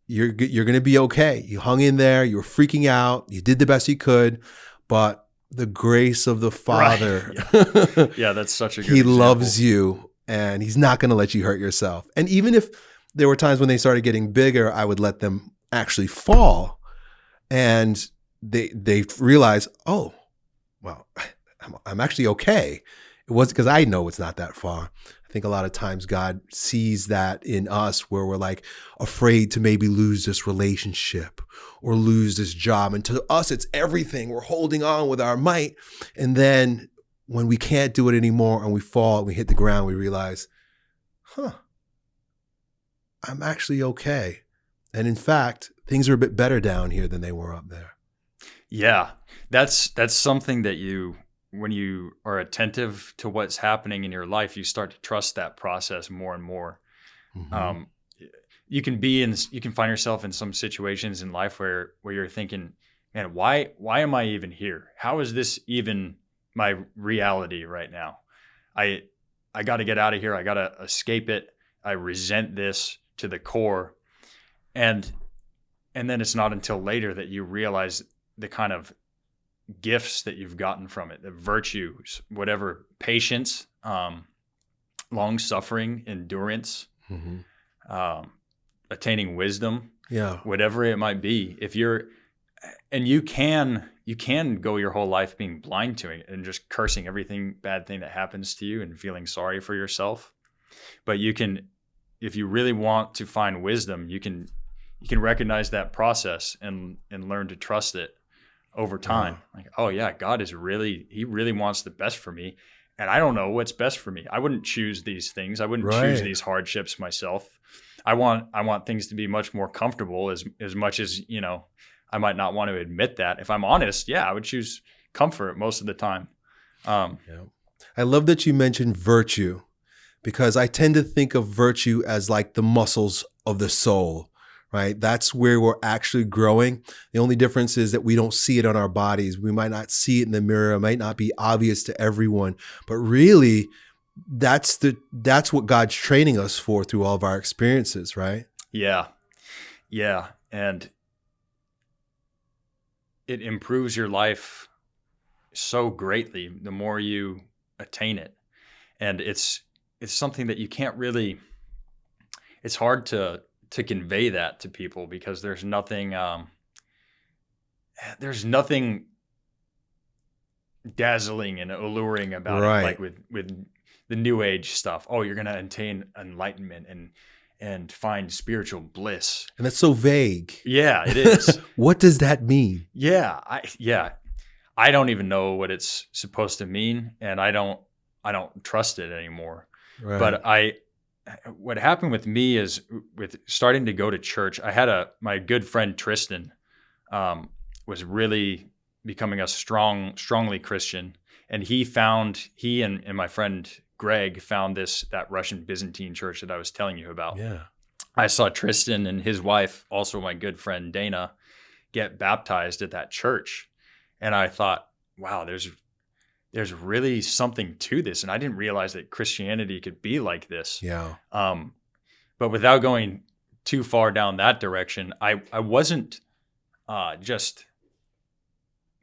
you're you're gonna be okay. You hung in there. You were freaking out. You did the best you could, but the grace of the Father, Yeah, that's such a good He example. loves you, and He's not gonna let you hurt yourself. And even if there were times when they started getting bigger, I would let them actually fall, and they they realize, oh, well, I'm, I'm actually okay. It was because I know it's not that far. I think a lot of times God sees that in us where we're like afraid to maybe lose this relationship or lose this job. And to us, it's everything. We're holding on with our might. And then when we can't do it anymore and we fall and we hit the ground, we realize, huh, I'm actually okay. And in fact, things are a bit better down here than they were up there. Yeah, that's that's something that you when you are attentive to what's happening in your life, you start to trust that process more and more. Mhm. Um, you can be in you can find yourself in some situations in life where where you're thinking, man, why why am I even here? How is this even my reality right now? I I got to get out of here. I got to escape it. I resent this to the core. And and then it's not until later that you realize the kind of gifts that you've gotten from it, the virtues, whatever, patience, um, long suffering, endurance, Mhm. um, attaining wisdom, Yeah. whatever it might be. If you're, and you can, you can go your whole life being blind to it and just cursing everything bad thing that happens to you and feeling sorry for yourself. But you can, if you really want to find wisdom, you can, you can recognize that process and and learn to trust it over uh-huh. time. Like, oh yeah, God is really, He really wants the best for me. And I don't know what's best for me. I wouldn't choose these things. I wouldn't choose these hardships myself. I want I want things to be much more comfortable as as much as, you know, I might not want to admit that. If I'm honest, yeah, I would choose comfort most of the time. Um, Yeah. I love that you mentioned virtue because I tend to think of virtue as like the muscles of the soul, right? That's where we're actually growing. The only difference is that we don't see it on our bodies. We might not see it in the mirror. It might not be obvious to everyone, but really that's the that's what God's training us for through all of our experiences, right? Yeah. Yeah. And it improves your life so greatly the more you attain it. And it's it's something that you can't really it's hard to to convey that to people because there's nothing um there's nothing dazzling and alluring about Right. it like with with the new age stuff. Oh, you're going to attain enlightenment and and find spiritual bliss. And that's so vague. Yeah, it is. What does that mean? yeah, I yeah. I don't even know what it's supposed to mean and I don't I don't trust it anymore. Right. But I what happened with me is with starting to go to church, I had a my good friend Tristan um, was really becoming a strong strongly Christian and he found he and, and my friend Greg found this that Russian Byzantine church that I was telling you about. yeah. I saw Tristan and his wife, also my good friend Dana, get baptized at that church. And I thought, wow, there's there's really something to this. And I didn't realize that Christianity could be like this. Yeah. Um, but without going too far down that direction, I, I wasn't uh, just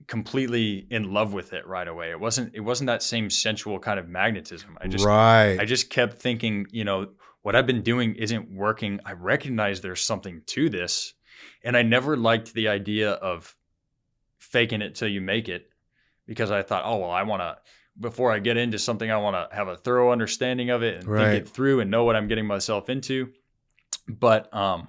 completely in love with it right away. It wasn't it wasn't that same sensual kind of magnetism. I just right. I just kept thinking, you know, what I've been doing isn't working. I recognize there's something to this. And I never liked the idea of faking it till you make it because I thought, oh, well, I want to, before I get into something, I want to have a thorough understanding of it and Right. think it through and know what I'm getting myself into. But um,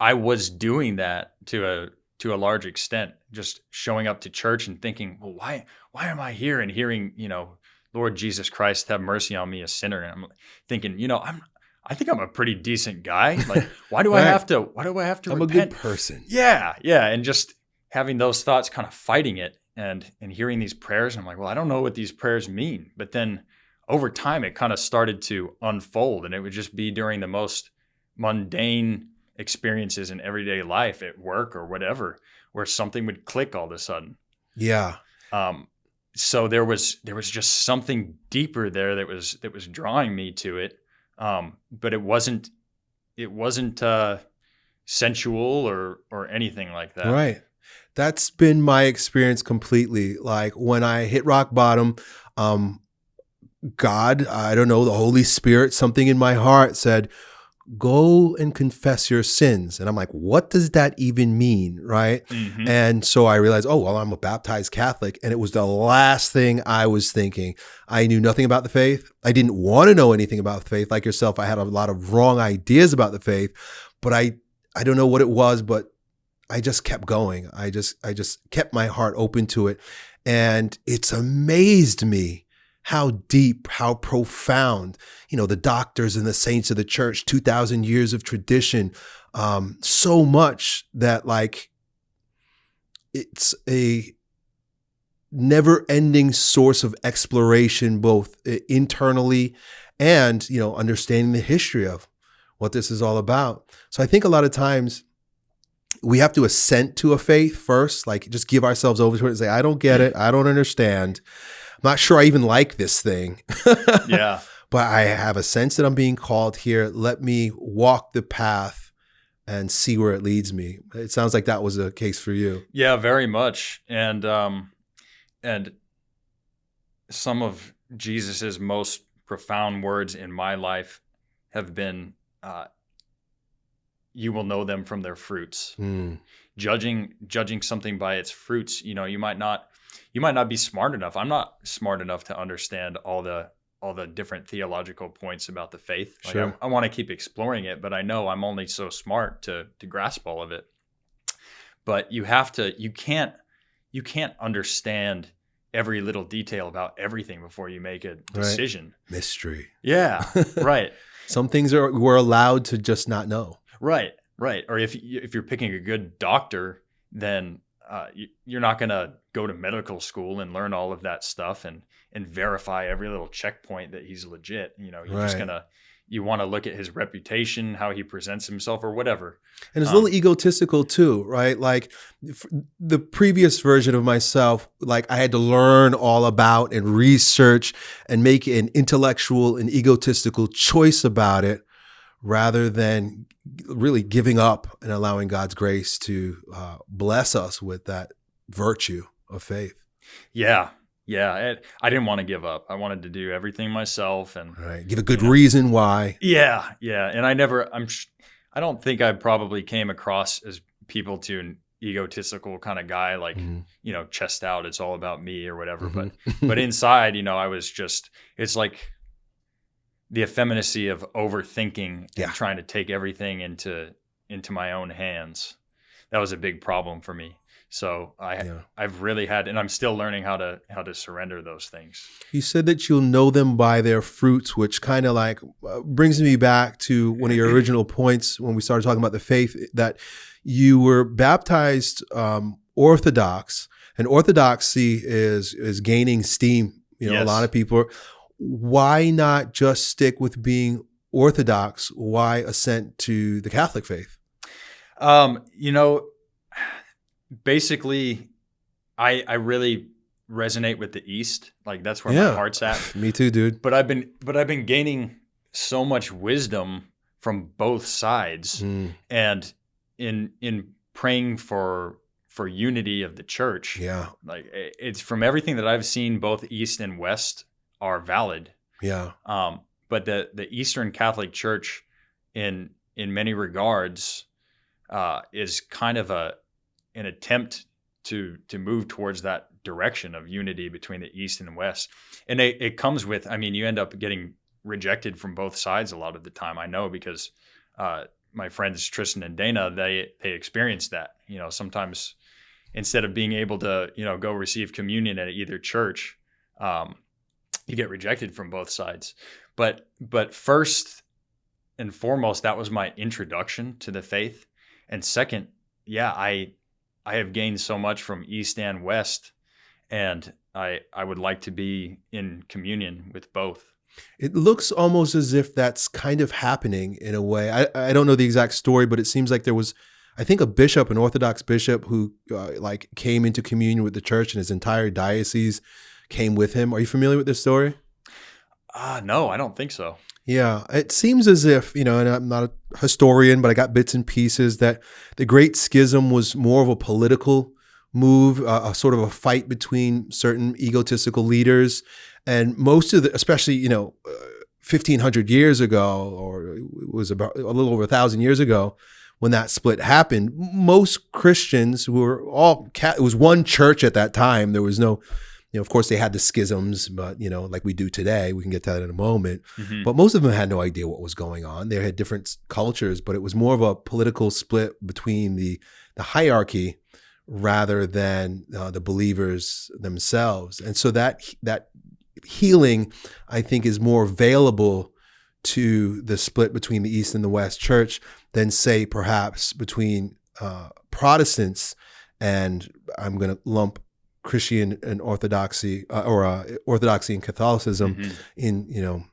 I was doing that to a, to a large extent, just showing up to church and thinking, well, why, why am I here and hearing, you know, Lord Jesus Christ, have mercy on me, a sinner. And I'm thinking, you know, I'm, I think I'm a pretty decent guy. Like, why do I have to, why do I have to I'm a good person. Yeah. Yeah. And just having those thoughts kind of fighting it. and and hearing these prayers, and I'm like, well, I don't know what these prayers mean. But then over time, it kind of started to unfold, and it would just be during the most mundane experiences in everyday life at work or whatever, where something would click all of a sudden. Yeah. Um, so there was there was just something deeper there that was that was drawing me to it, um, but it wasn't it wasn't uh, sensual or or anything like that. Right. That's been my experience completely. Like when I hit rock bottom, um, God, I don't know, the Holy Spirit, something in my heart said, go and confess your sins. And I'm like, what does that even mean? Right. Mhm. And so I realized, oh, well, I'm a baptized Catholic. And it was the last thing I was thinking. I knew nothing about the faith. I didn't want to know anything about the faith. Like yourself, I had a lot of wrong ideas about the faith, but I, I don't know what it was, but I just kept going. I just, I just kept my heart open to it. And it's amazed me how deep, how profound, you know, the doctors and the saints of the church, 2000 years of tradition, um, so much that like it's a never ending source of exploration, both internally and, you know, understanding the history of what this is all about. So I think a lot of times we have to assent to a faith first, like just give ourselves over to it and say, I don't get it. I don't understand. I'm not sure I even like this thing. yeah. but I have a sense that I'm being called here. Let me walk the path and see where it leads me. It sounds like that was a case for you. Yeah, very much. And um and some of Jesus's most profound words in my life have been uh you will know them from their fruits. Mm, Judging judging something by its fruits, you know, you might not you might not be smart enough. I'm not smart enough to understand all the all the different theological points about the faith. Like Sure. I, I want to keep exploring it, but I know I'm only so smart to to grasp all of it. But you have to you can't you can't understand every little detail about everything before you make a decision. mystery. Yeah, right. Some things are we're allowed to just not know. Right, right. Or if you, if you're picking a good doctor, then uh, you, you're not going to go to medical school and learn all of that stuff and and verify every little checkpoint that he's legit. You know, you're just gonna you want to look at his reputation, how he presents himself, or whatever. And it's a Um, little egotistical too, right? Like the previous version of myself, like I had to learn all about and research and make an intellectual and egotistical choice about it rather than really giving up and allowing God's grace to uh, bless us with that virtue of faith. Yeah, yeah. It, I didn't want to give up. I wanted to do everything myself, and Right? Give a good reason why. Yeah, yeah, and I never. I'm. I don't think I probably came across as people to an egotistical kind of guy, like Mhm. you know, chest out. It's all about me or whatever. But Mhm. but inside, you know, I was just. It's like the effeminacy of overthinking Yeah. and trying to take everything into into my own hands. That was a big problem for me. So I Yeah. I've really had, and I'm still learning how to how to surrender those things. You said that you'll know them by their fruits, which kind of like uh, brings me back to one of your original points when we started talking about the faith that you were baptized um, Orthodox, and Orthodoxy is is gaining steam. You know, a lot of people. Are, why not just stick with being Orthodox? Why assent to the Catholic faith? Um, you know, basically, I I really resonate with the East. Like that's where Yeah. my heart's at. Me too, dude. But I've been but I've been gaining so much wisdom from both sides, Mm, and in in praying for for unity of the church. yeah, Like it's from everything that I've seen, both East and West are valid. yeah, Um, but the the Eastern Catholic Church, in in many regards, uh, is kind of a an attempt to to move towards that direction of unity between the East and West, and it, it comes with. I mean, you end up getting rejected from both sides a lot of the time. I know because uh, my friends Tristan and Dana they they experienced that. You know, sometimes instead of being able to you know go receive communion at either church. Um, you get rejected from both sides. But but first and foremost, that was my introduction to the faith. And second, yeah, I I have gained so much from East and West and I I would like to be in communion with both. It looks almost as if that's kind of happening in a way. I, I don't know the exact story, but it seems like there was, I think, a bishop, an Orthodox bishop, who uh, like came into communion with the church, and his entire diocese came with him. Are you familiar with this story? Ah, uh, no, I don't think so. Yeah, it seems as if, you know, and I'm not a historian, but I got bits and pieces that the Great Schism was more of a political move, uh, a sort of a fight between certain egotistical leaders. And most of the, especially, you know, uh, 1500 years ago, or it was about a little over a thousand years ago, when that split happened, most Christians who were all, it was one church at that time. There was no, you know, of course they had the schisms, but you know, like we do today, we can get to that in a moment. Mm-hmm. But most of them had no idea what was going on. They had different cultures, but it was more of a political split between the the hierarchy rather than uh, the believers themselves. And so that that healing, I think, is more available to the split between the East and the West Church than, say, perhaps between uh, Protestants and I'm going to lump Christian and Orthodoxy uh, or uh, Orthodoxy and Catholicism mm-hmm. in you know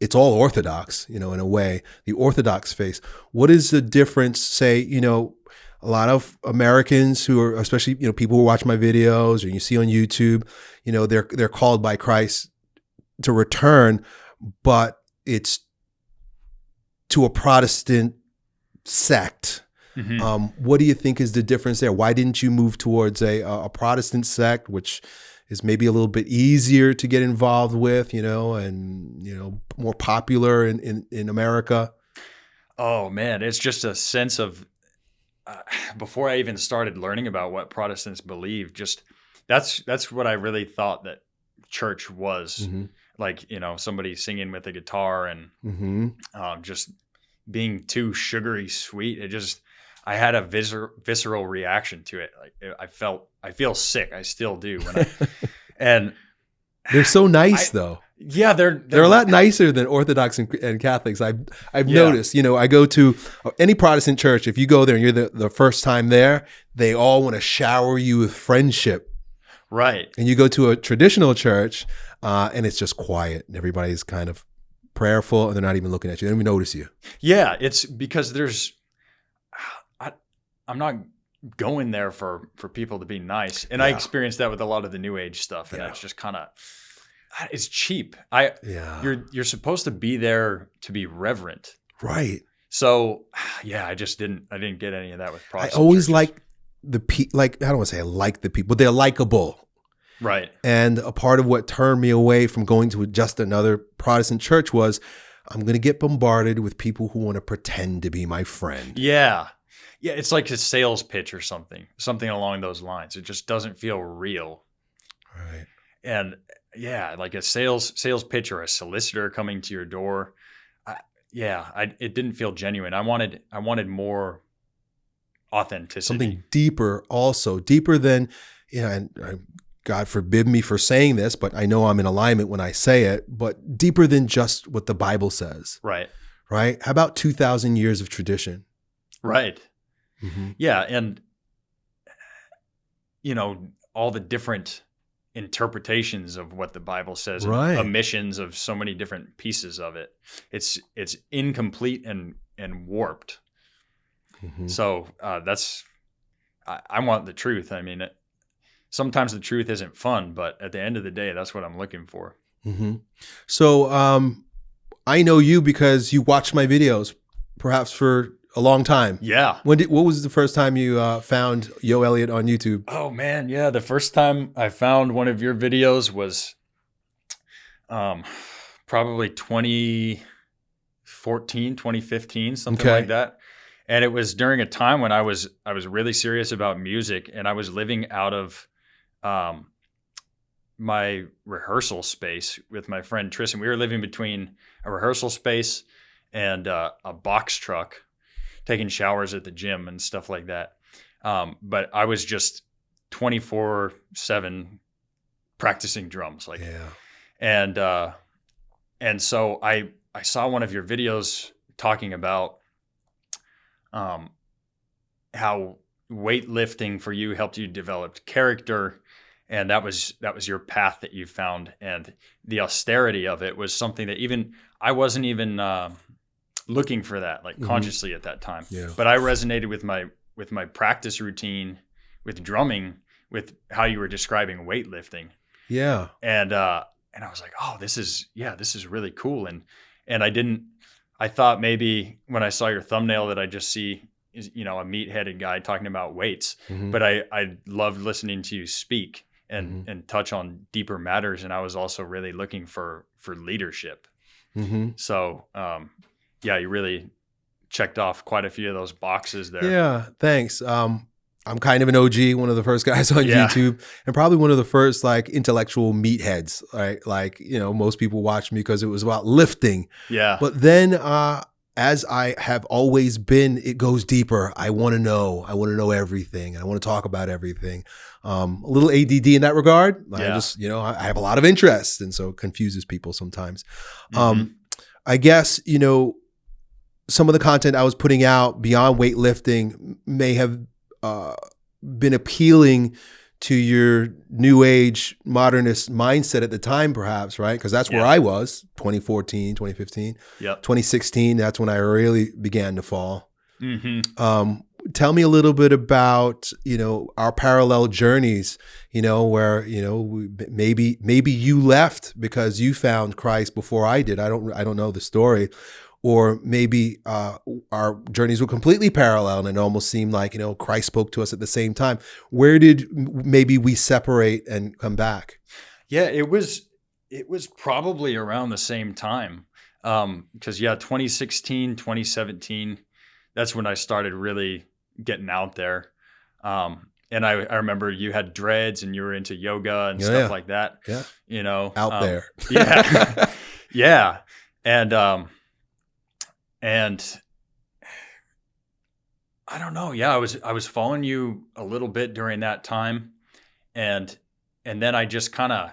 it's all Orthodox you know in a way the Orthodox faith. What is the difference? Say you know a lot of Americans who are especially you know people who watch my videos or you see on YouTube you know they're they're called by Christ to return, but it's to a Protestant sect Mm-hmm. Um, what do you think is the difference there? Why didn't you move towards a, a Protestant sect, which is maybe a little bit easier to get involved with, you know, and you know more popular in in, in America? Oh man, it's just a sense of uh, before I even started learning about what Protestants believe, just that's that's what I really thought that church was. Mm-hmm. Like you know, somebody singing with a guitar and mm-hmm. um, just being too sugary sweet. It just I had a viscer- visceral reaction to it. Like I felt, I feel sick. I still do. I, and they're so nice, I, though. Yeah, they're, they're, they're a lot nicer than Orthodox and, and Catholics. I've I've yeah. noticed. You know, I go to any Protestant church. If you go there and you're the, the first time there, they all want to shower you with friendship. Right. And you go to a traditional church, uh, and it's just quiet, and everybody's kind of prayerful, and they're not even looking at you. They don't even notice you. Yeah, it's because there's I'm not going there for for people to be nice. And yeah. I experienced that with a lot of the new age stuff. And yeah. it's just kind of it's cheap. I yeah. You're you're supposed to be there to be reverent. Right. So yeah, I just didn't I didn't get any of that with Protestant. I always like the pe like I don't want to say I like the people, they're likable. Right. And a part of what turned me away from going to just another Protestant church was I'm going to get bombarded with people who want to pretend to be my friend. Yeah. Yeah, it's like a sales pitch or something, something along those lines. It just doesn't feel real. Right. And yeah, like a sales sales pitch or a solicitor coming to your door. I, yeah, I, it didn't feel genuine. I wanted I wanted more authenticity. Something deeper, also deeper than you know. And uh, God forbid me for saying this, but I know I'm in alignment when I say it. But deeper than just what the Bible says. Right. Right. How about two thousand years of tradition? Right. Mm-hmm. Yeah, and you know all the different interpretations of what the Bible says, right. omissions of so many different pieces of it. It's it's incomplete and and warped. Mm-hmm. So uh, that's I, I, want the truth. I mean, it, sometimes the truth isn't fun, but at the end of the day, that's what I'm looking for. Mm-hmm. So um, I know you because you watch my videos, perhaps for a long time. Yeah. When did, what was the first time you uh, found Yo Elliott on YouTube? Oh man, yeah. The first time I found one of your videos was um, probably 2014, 2015, something okay. like that. And it was during a time when I was I was really serious about music and I was living out of um, my rehearsal space with my friend Tristan. We were living between a rehearsal space and uh, a box truck taking showers at the gym and stuff like that. Um, but I was just 24 seven practicing drums. Like, yeah. And, uh, and so I, I saw one of your videos talking about, um, how weightlifting for you helped you develop character and that was that was your path that you found and the austerity of it was something that even i wasn't even uh, looking for that like Mhm. consciously at that time Yeah. but i resonated with my with my practice routine with drumming with how you were describing weightlifting Yeah. and uh and i was like oh this is yeah this is really cool and and i didn't i thought maybe when i saw your thumbnail that i just see is you know a meat-headed guy talking about weights Mhm. but I I loved listening to you speak and Mhm. and touch on deeper matters, and I was also really looking for for leadership. Mhm. So um, yeah, you really checked off quite a few of those boxes there. Yeah, thanks. Um, I'm kind of an OG, one of the first guys on Yeah. YouTube, and probably one of the first like intellectual meatheads. Right, like you know, most people watch me because it was about lifting. yeah, But then, uh, as I have always been, it goes deeper. I want to know. I want to know everything. I want to talk about everything. Um, a little ADD in that regard. I just, you know, I have a lot of interest, and so it confuses people sometimes. Mhm. Um, I guess, you know, some of the content I was putting out beyond weightlifting may have uh, been appealing to your new age modernist mindset at the time, perhaps, right? Because that's where Yeah. I was 2014, 2015, yep. 2016. That's when I really began to fall. hmm Um, tell me a little bit about you know our parallel journeys you know where you know maybe maybe you left because you found christ before i did i don't i don't know the story or maybe uh, our journeys were completely parallel and it almost seemed like you know christ spoke to us at the same time where did maybe we separate and come back Yeah, it was it was probably around the same time. Um, because yeah, 2016, 2017, that's when I started really getting out there. Um, and I, I remember you had dreads and you were into yoga and Yeah, stuff yeah. like that. Yeah. You know, out um, there yeah. yeah. And um and I don't know. Yeah, I was I was following you a little bit during that time and and then I just kind of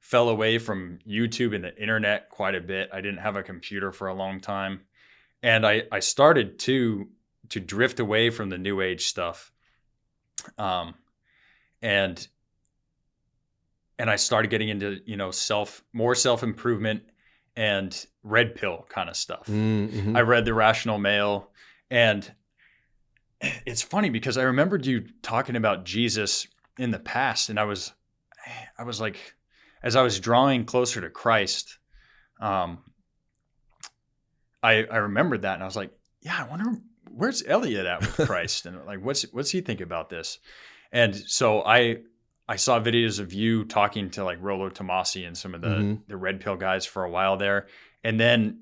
fell away from YouTube and the internet quite a bit. I didn't have a computer for a long time. And I I started to to drift away from the new age stuff. Um and and I started getting into, you know, self more self-improvement and red pill kind of stuff. Mhm. I read The Rational Male and it's funny because I remembered you talking about Jesus in the past and I was I was like as I was drawing closer to Christ um I I remembered that and I was like yeah I wonder where's Elliott at with Christ and like what's what's he think about this and so I I saw videos of you talking to like Rollo Tomassi and some of the Mhm. the red pill guys for a while there and then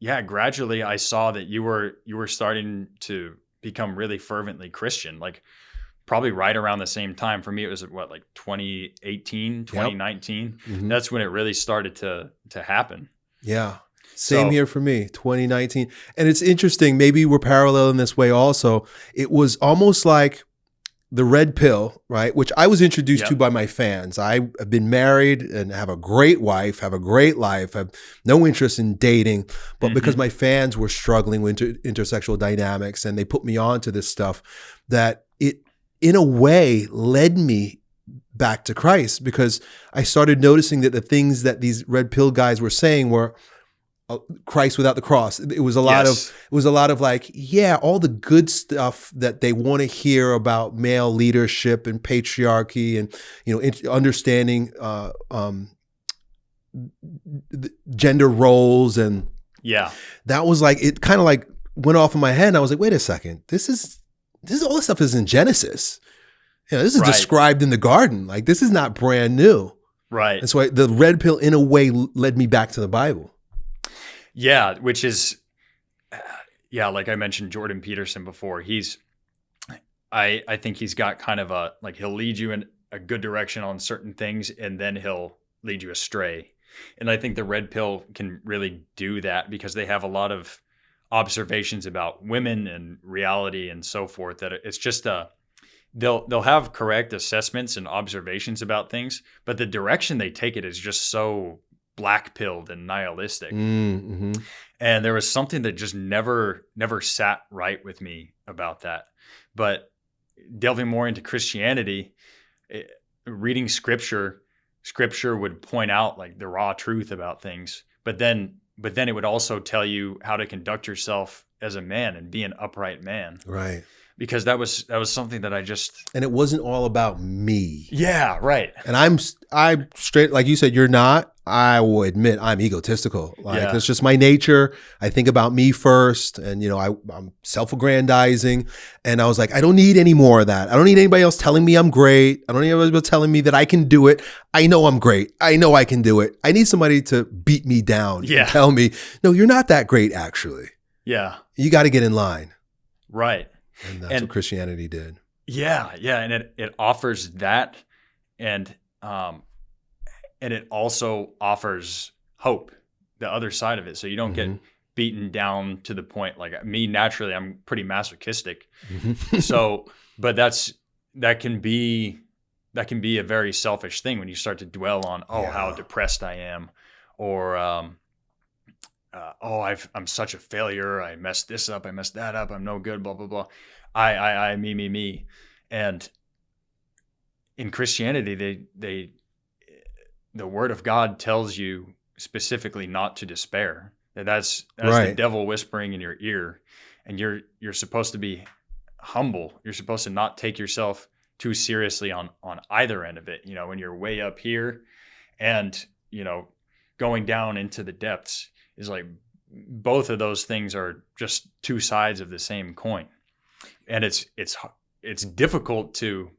yeah gradually i saw that you were you were starting to become really fervently christian like probably right around the same time for me it was what like 2018 2019 Mhm. that's when it really started to to happen Yeah. Same So- here for me, 2019. And it's interesting, maybe we're parallel in this way also. It was almost like the red pill, right? Which I was introduced to by my fans. I have been married and have a great wife, have a great life, have no interest in dating. But because Mhm. my fans were struggling with inter- intersexual dynamics and they put me on to this stuff, that it, in a way, led me back to Christ because I started noticing that the things that these red pill guys were saying were Christ without the cross. It was a lot of it was a lot of like, yeah, all the good stuff that they want to hear about male leadership and patriarchy and you know understanding uh, um, gender roles and yeah that was like it kind of like went off in my head and I was like, wait a second, this is this is all this stuff is in Genesis. You know, this is Right. described in the garden. Like this is not brand new. right And so I, the red pill, in a way, led me back to the Bible. Yeah, which is, uh, yeah, like I mentioned Jordan Peterson before. He's, I I think he's got kind of a like he'll lead you in a good direction on certain things, and then he'll lead you astray. And I think the red pill can really do that because they have a lot of observations about women and reality and so forth. That it's just a they'll they'll have correct assessments and observations about things, but the direction they take it is just so black pilled and nihilistic Mm-hmm. and there was something that just never never sat right with me about that but delving more into christianity it, reading scripture, scripture would point out like the raw truth about things, but then but then it would also tell you how to conduct yourself as a man and be an upright man. Right. Because that was that was something that I just And it wasn't all about me. Yeah, right. And I'm I'm straight like you said you're not. I will admit I'm egotistical. Like Yeah. that's just my nature. I think about me first, and you know I, I'm self-aggrandizing. And I was like, I don't need any more of that. I don't need anybody else telling me I'm great. I don't need anybody else telling me that I can do it. I know I'm great. I know I can do it. I need somebody to beat me down. and Yeah. tell me, no, you're not that great. Actually, Yeah. you got to get in line. Right. And that's And- what Christianity did. Yeah, yeah, and it it offers that, and um, and it also offers hope, the other side of it. So you don't Mhm. get beaten down to the point like me. Naturally, I'm pretty masochistic. Mhm. So, but that's that can be that can be a very selfish thing when you start to dwell on oh how depressed I am, or um, uh, oh I've, I'm such a failure. I messed this up. I messed that up. I'm no good. Blah blah blah. I I I me me me, and in Christianity they they the Word of God tells you specifically not to despair. That that's that's the devil whispering in your ear, and you're you're supposed to be humble. You're supposed to not take yourself too seriously on on either end of it. You know, when you're way up here, and you know, going down into the depths is like both of those things are just two sides of the same coin, and it's it's it's difficult to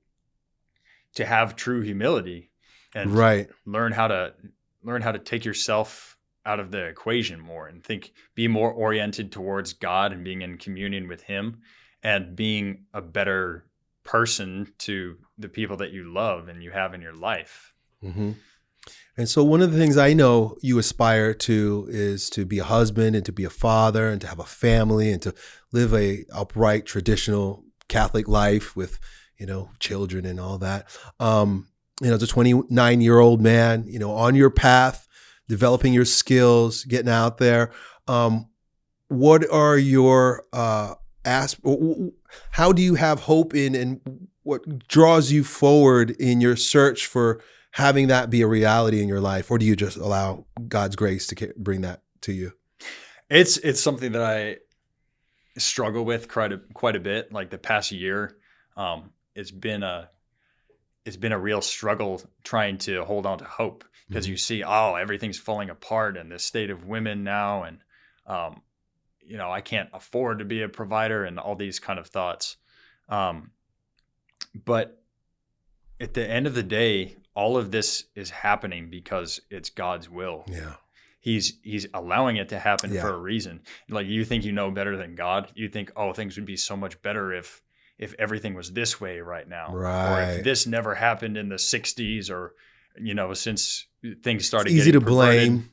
to have true humility and right. learn how to learn how to take yourself out of the equation more and think be more oriented towards God and being in communion with him and being a better person to the people that you love and you have in your life. hmm And so, one of the things I know you aspire to is to be a husband and to be a father and to have a family and to live a upright, traditional Catholic life with, you know, children and all that. Um, you know, as a 29 year old man, you know, on your path, developing your skills, getting out there. Um, what are your uh, asp- How do you have hope in, and what draws you forward in your search for? Having that be a reality in your life, or do you just allow God's grace to bring that to you? It's it's something that I struggle with quite a quite a bit. Like the past year, um, it's been a it's been a real struggle trying to hold on to hope because Mhm. you see, oh, everything's falling apart and the state of women now, and um, you know, I can't afford to be a provider and all these kind of thoughts. Um, but at the end of the day, all of this is happening because it's God's will Yeah, he's he's allowing it to happen Yeah. for a reason like you think you know better than god you think oh things would be so much better if if everything was this way right now or Right. if this never happened in the 60s or you know since things started it's easy to perverted. blame.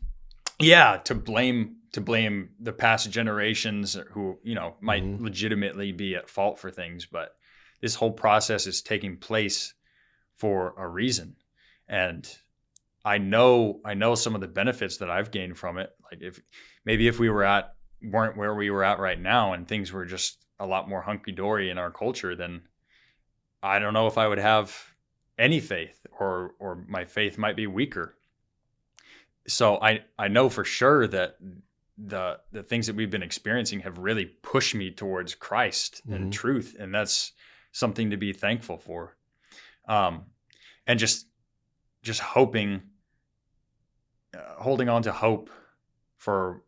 yeah to blame to blame the past generations who you know might Mhm. legitimately be at fault for things but this whole process is taking place for a reason and i know i know some of the benefits that i've gained from it. Like if maybe if we were at weren't where we were at right now and things were just a lot more hunky-dory in our culture then i don't know if i would have any faith or or my faith might be weaker. So i i know for sure that the the things that we've been experiencing have really pushed me towards christ Mhm. and truth and that's something to be thankful for. Um and just just hoping uh, holding on to hope for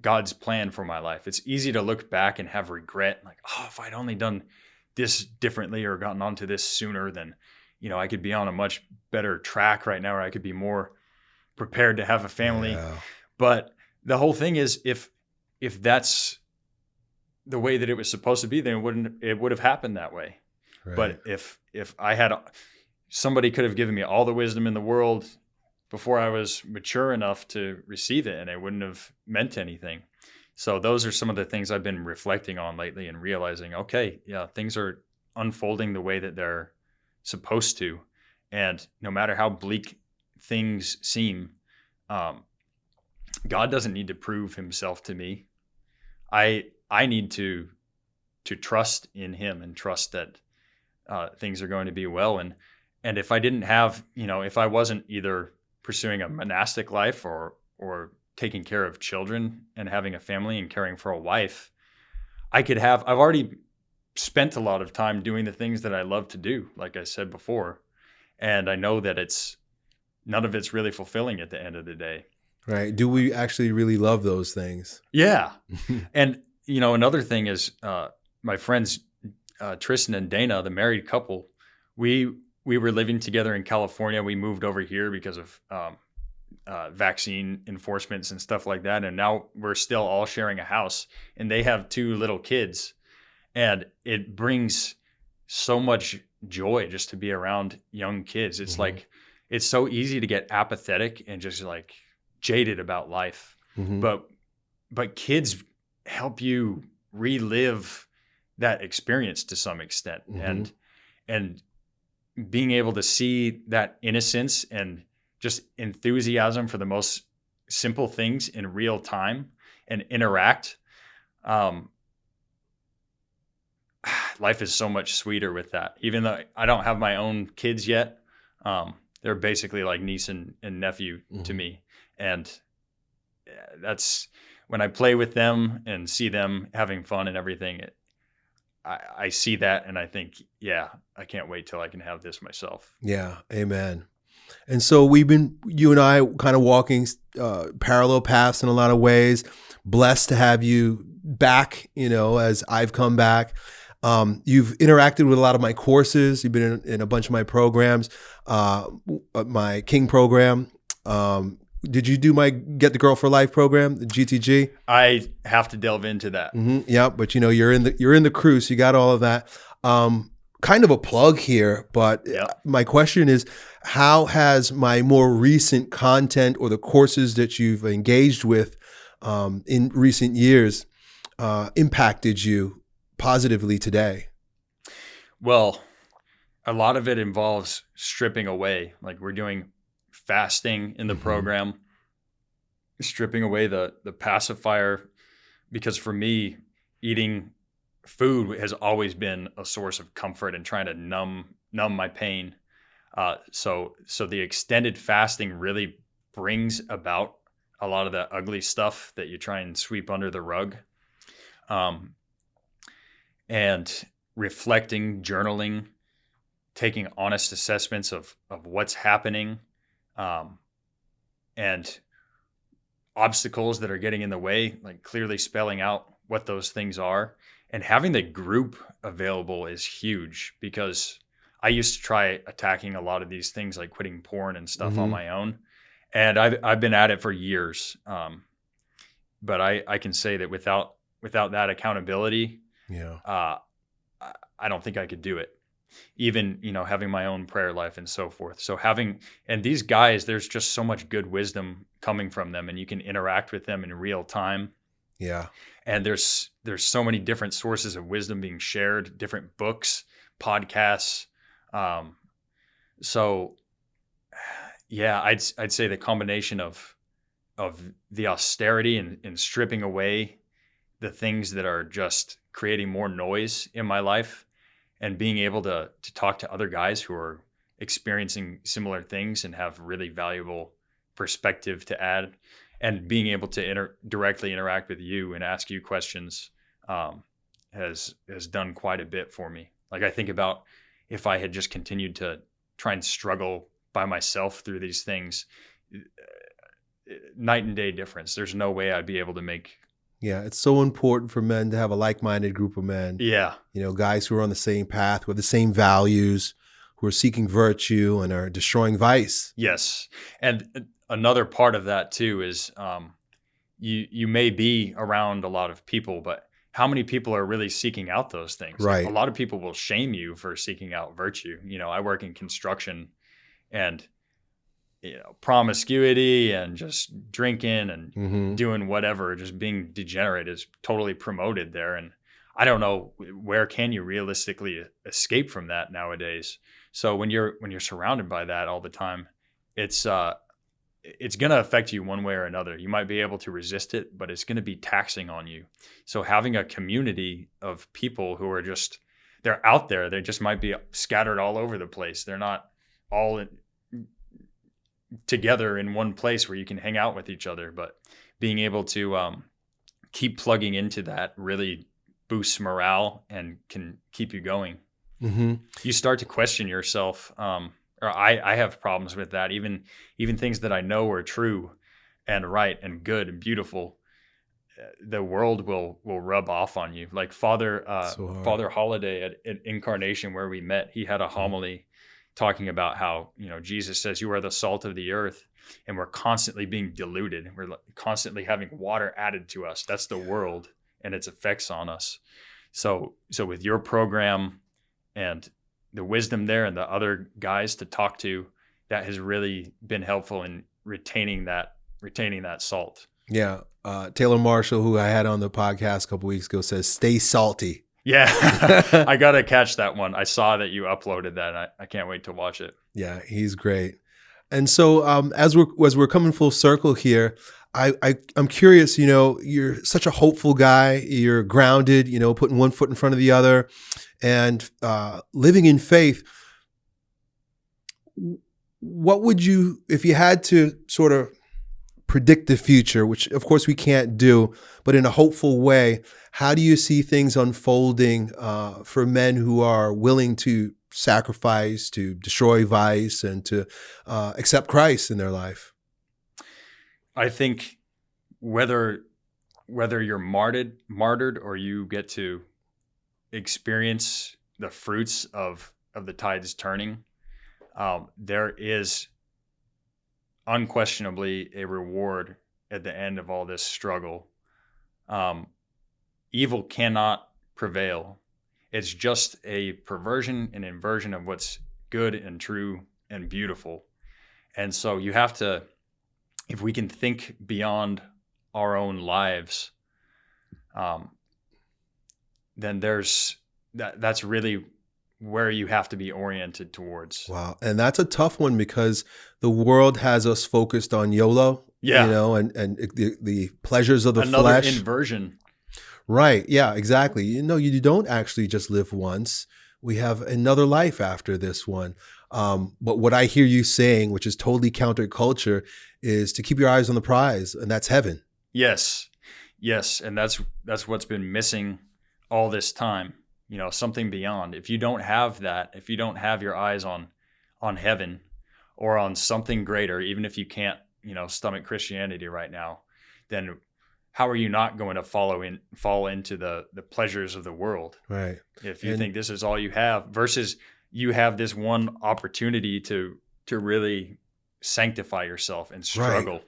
god's plan for my life it's easy to look back and have regret like oh if i'd only done this differently or gotten onto this sooner then you know i could be on a much better track right now or i could be more prepared to have a family Yeah. but the whole thing is if if that's the way that it was supposed to be then it wouldn't it would have happened that way Right. but if if i had somebody could have given me all the wisdom in the world before i was mature enough to receive it and it wouldn't have meant anything. So those are some of the things i've been reflecting on lately and realizing okay yeah things are unfolding the way that they're supposed to. And no matter how bleak things seem um, god doesn't need to prove himself to me. I i need to to trust in him and trust that uh, things are going to be well. And and if I didn't have, you know, if I wasn't either pursuing a monastic life or or taking care of children and having a family and caring for a wife, I could have I've already spent a lot of time doing the things that I love to do, like I said before. And I know that it's none of it's really fulfilling at the end of the day. Right. Do we actually really love those things? Yeah. and you know, another thing is uh, my friends uh, Tristan and Dana, the married couple, we we were living together in California. We moved over here because of um, uh, vaccine enforcements and stuff like that. And now we're still all sharing a house, and they have two little kids, and it brings so much joy just to be around young kids. It's mm-hmm. like it's so easy to get apathetic and just like jaded about life, mm-hmm. but but kids help you relive that experience to some extent, mm-hmm. and and being able to see that innocence and just enthusiasm for the most simple things in real time and interact um, life is so much sweeter with that even though i don't have my own kids yet um, they're basically like niece and, and nephew mm-hmm. to me and that's when i play with them and see them having fun and everything it, I, I see that and I think, yeah, I can't wait till I can have this myself. Yeah, amen. And so we've been, you and I, kind of walking uh, parallel paths in a lot of ways. Blessed to have you back, you know, as I've come back. Um, you've interacted with a lot of my courses. You've been in, in a bunch of my programs, uh, my King program, um, did you do my Get the Girl for Life program, the GTG? I have to delve into that. Mm-hmm, yeah, but you know you're in the you're in the crew, so you got all of that. Um, kind of a plug here, but yep. my question is, how has my more recent content or the courses that you've engaged with um, in recent years uh, impacted you positively today? Well, a lot of it involves stripping away. Like we're doing fasting in the mm-hmm. program, stripping away the the pacifier, because for me, eating food has always been a source of comfort and trying to numb numb my pain. Uh, so so the extended fasting really brings about a lot of the ugly stuff that you try and sweep under the rug. Um, and reflecting, journaling, taking honest assessments of of what's happening um, and obstacles that are getting in the way, like clearly spelling out what those things are. And having the group available is huge because I used to try attacking a lot of these things like quitting porn and stuff mm-hmm. on my own. And I've, I've been at it for years. Um, but I, I can say that without without that accountability, yeah, uh, I don't think I could do it even you know having my own prayer life and so forth. So having and these guys there's just so much good wisdom coming from them and you can interact with them in real time. Yeah. And there's there's so many different sources of wisdom being shared different books podcasts um so yeah i'd i'd say the combination of of the austerity and, and stripping away the things that are just creating more noise in my life and being able to to talk to other guys who are experiencing similar things and have really valuable perspective to add and being able to inter- directly interact with you and ask you questions um, has has done quite a bit for me. Like i think about if i had just continued to try and struggle by myself through these things uh, night and day difference. There's no way i'd be able to make yeah, it's so important for men to have a like-minded group of men. Yeah. You know, guys who are on the same path with the same values, who are seeking virtue and are destroying vice. Yes. And uh, another part of that too is um, you you may be around a lot of people, but how many people are really seeking out those things? Right. a lot of people will shame you for seeking out virtue. You know, I work in construction and you know promiscuity and just drinking and mm-hmm. doing whatever just being degenerate is totally promoted there. And i don't know where can you realistically escape from that nowadays? So when you're when you're surrounded by that all the time it's uh it's going to affect you one way or another. You might be able to resist it but it's going to be taxing on you. So having a community of people who are just they're out there. They just might be scattered all over the place. They're not all in, together in one place where you can hang out with each other. But being able to um, keep plugging into that really boosts morale and can keep you going. Mm-hmm. You start to question yourself. Um, or I, I have problems with that. Even even things that I know are true and right and good and beautiful, uh, the world will will rub off on you. Like Father uh, So. Father Holiday at, at Incarnation, where we met, he had a homily talking about how you know Jesus says you are the salt of the earth, and we're constantly being diluted. We're constantly having water added to us. That's the world and its effects on us. So so with your program and the wisdom there and the other guys to talk to, that has really been helpful in retaining that retaining that salt. Yeah. Uh, Taylor Marshall, who I had on the podcast a couple weeks ago, says, "Stay salty." Yeah, I gotta catch that one. I saw that you uploaded that. I, I can't wait to watch it. Yeah, he's great. And so, um, as we're as we're coming full circle here, I, I I'm curious. You know, you're such a hopeful guy. You're grounded. You know, putting one foot in front of the other, and uh, living in faith. What would you, if you had to sort of predict the future, which of course we can't do, but in a hopeful way, how do you see things unfolding uh, for men who are willing to sacrifice, to destroy vice, and to uh, accept Christ in their life? I think whether whether you're martyred martyred or you get to experience the fruits of of the tides turning, um, there is unquestionably a reward at the end of all this struggle. Um, evil cannot prevail. It's just a perversion and inversion of what's good and true and beautiful. And so you have to, if we can think beyond our own lives, um, then there's that. That's really where you have to be oriented towards. Wow, and that's a tough one because the world has us focused on YOLO. Yeah. you know, and and the the pleasures of the Another flesh. inversion. Right. Yeah, exactly. You know, you don't actually just live once. We have another life after this one. Um, but what I hear you saying, which is totally counterculture, is to keep your eyes on the prize, and that's heaven. Yes, yes, and that's that's what's been missing all this time. You know, something beyond. If you don't have that, if you don't have your eyes on on heaven or on something greater, even if you can't, you know, stomach Christianity right now, then how are you not going to follow in fall into the the pleasures of the world Right. if you And- think this is all you have versus you have this one opportunity to to really sanctify yourself and struggle right.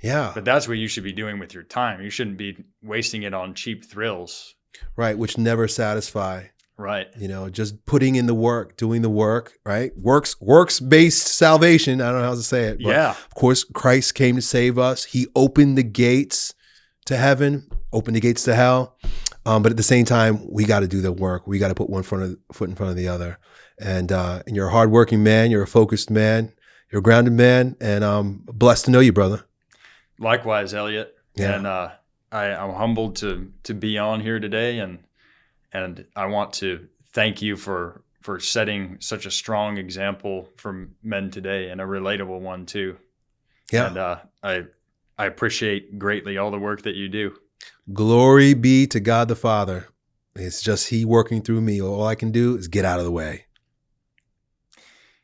Yeah. but that's what you should be doing with your time. You shouldn't be wasting it on cheap thrills. Right. Which never satisfy. Right. You know, just putting in the work, doing the work. Right. Works works based salvation. I don't know how to say it. But yeah. Of course, Christ came to save us. He opened the gates to heaven, opened the gates to hell. Um, but at the same time, we got to do the work. We got to put one front of, foot in front of the other. And uh, and you're a hardworking man. You're a focused man. You're a grounded man. And I'm blessed to know you, brother. Likewise, Elliott. Yeah. And uh, I, I'm humbled to to be on here today, and and I want to thank you for for setting such a strong example for men today, and a relatable one too. Yeah. And uh, I I appreciate greatly all the work that you do. Glory be to God the Father. It's just He working through me. All I can do is get out of the way.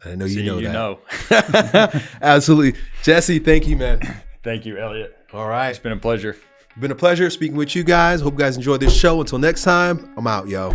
And I know you know you that. know. Absolutely. Jesse, thank you, man. Thank you, Elliott. All right. It's been a pleasure. Been a pleasure speaking with you guys. Hope you guys enjoyed this show. Until next time, I'm out, yo.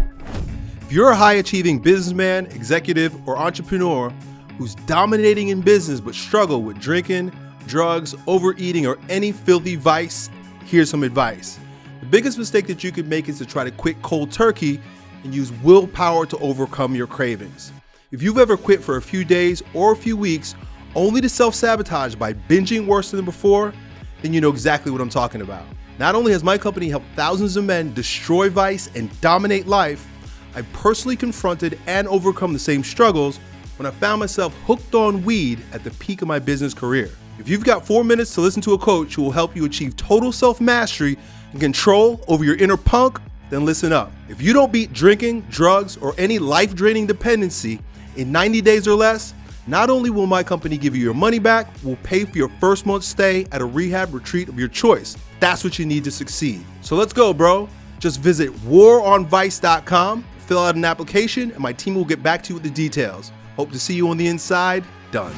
If you're a high achieving businessman, executive, or entrepreneur who's dominating in business but struggle with drinking, drugs, overeating, or any filthy vice, here's some advice. The biggest mistake that you could make is to try to quit cold turkey and use willpower to overcome your cravings. If you've ever quit for a few days or a few weeks only to self sabotage by binging worse than before, then you know exactly what I'm talking about. Not only has my company helped thousands of men destroy vice and dominate life, I personally confronted and overcome the same struggles when I found myself hooked on weed at the peak of my business career. If you've got four minutes to listen to a coach who will help you achieve total self mastery and control over your inner punk, then listen up. If you don't beat drinking, drugs, or any life draining dependency in 90 days or less, Not only will my company give you your money back, we'll pay for your first month's stay at a rehab retreat of your choice. That's what you need to succeed. So let's go, bro. Just visit waronvice.com, fill out an application, and my team will get back to you with the details. Hope to see you on the inside. Done.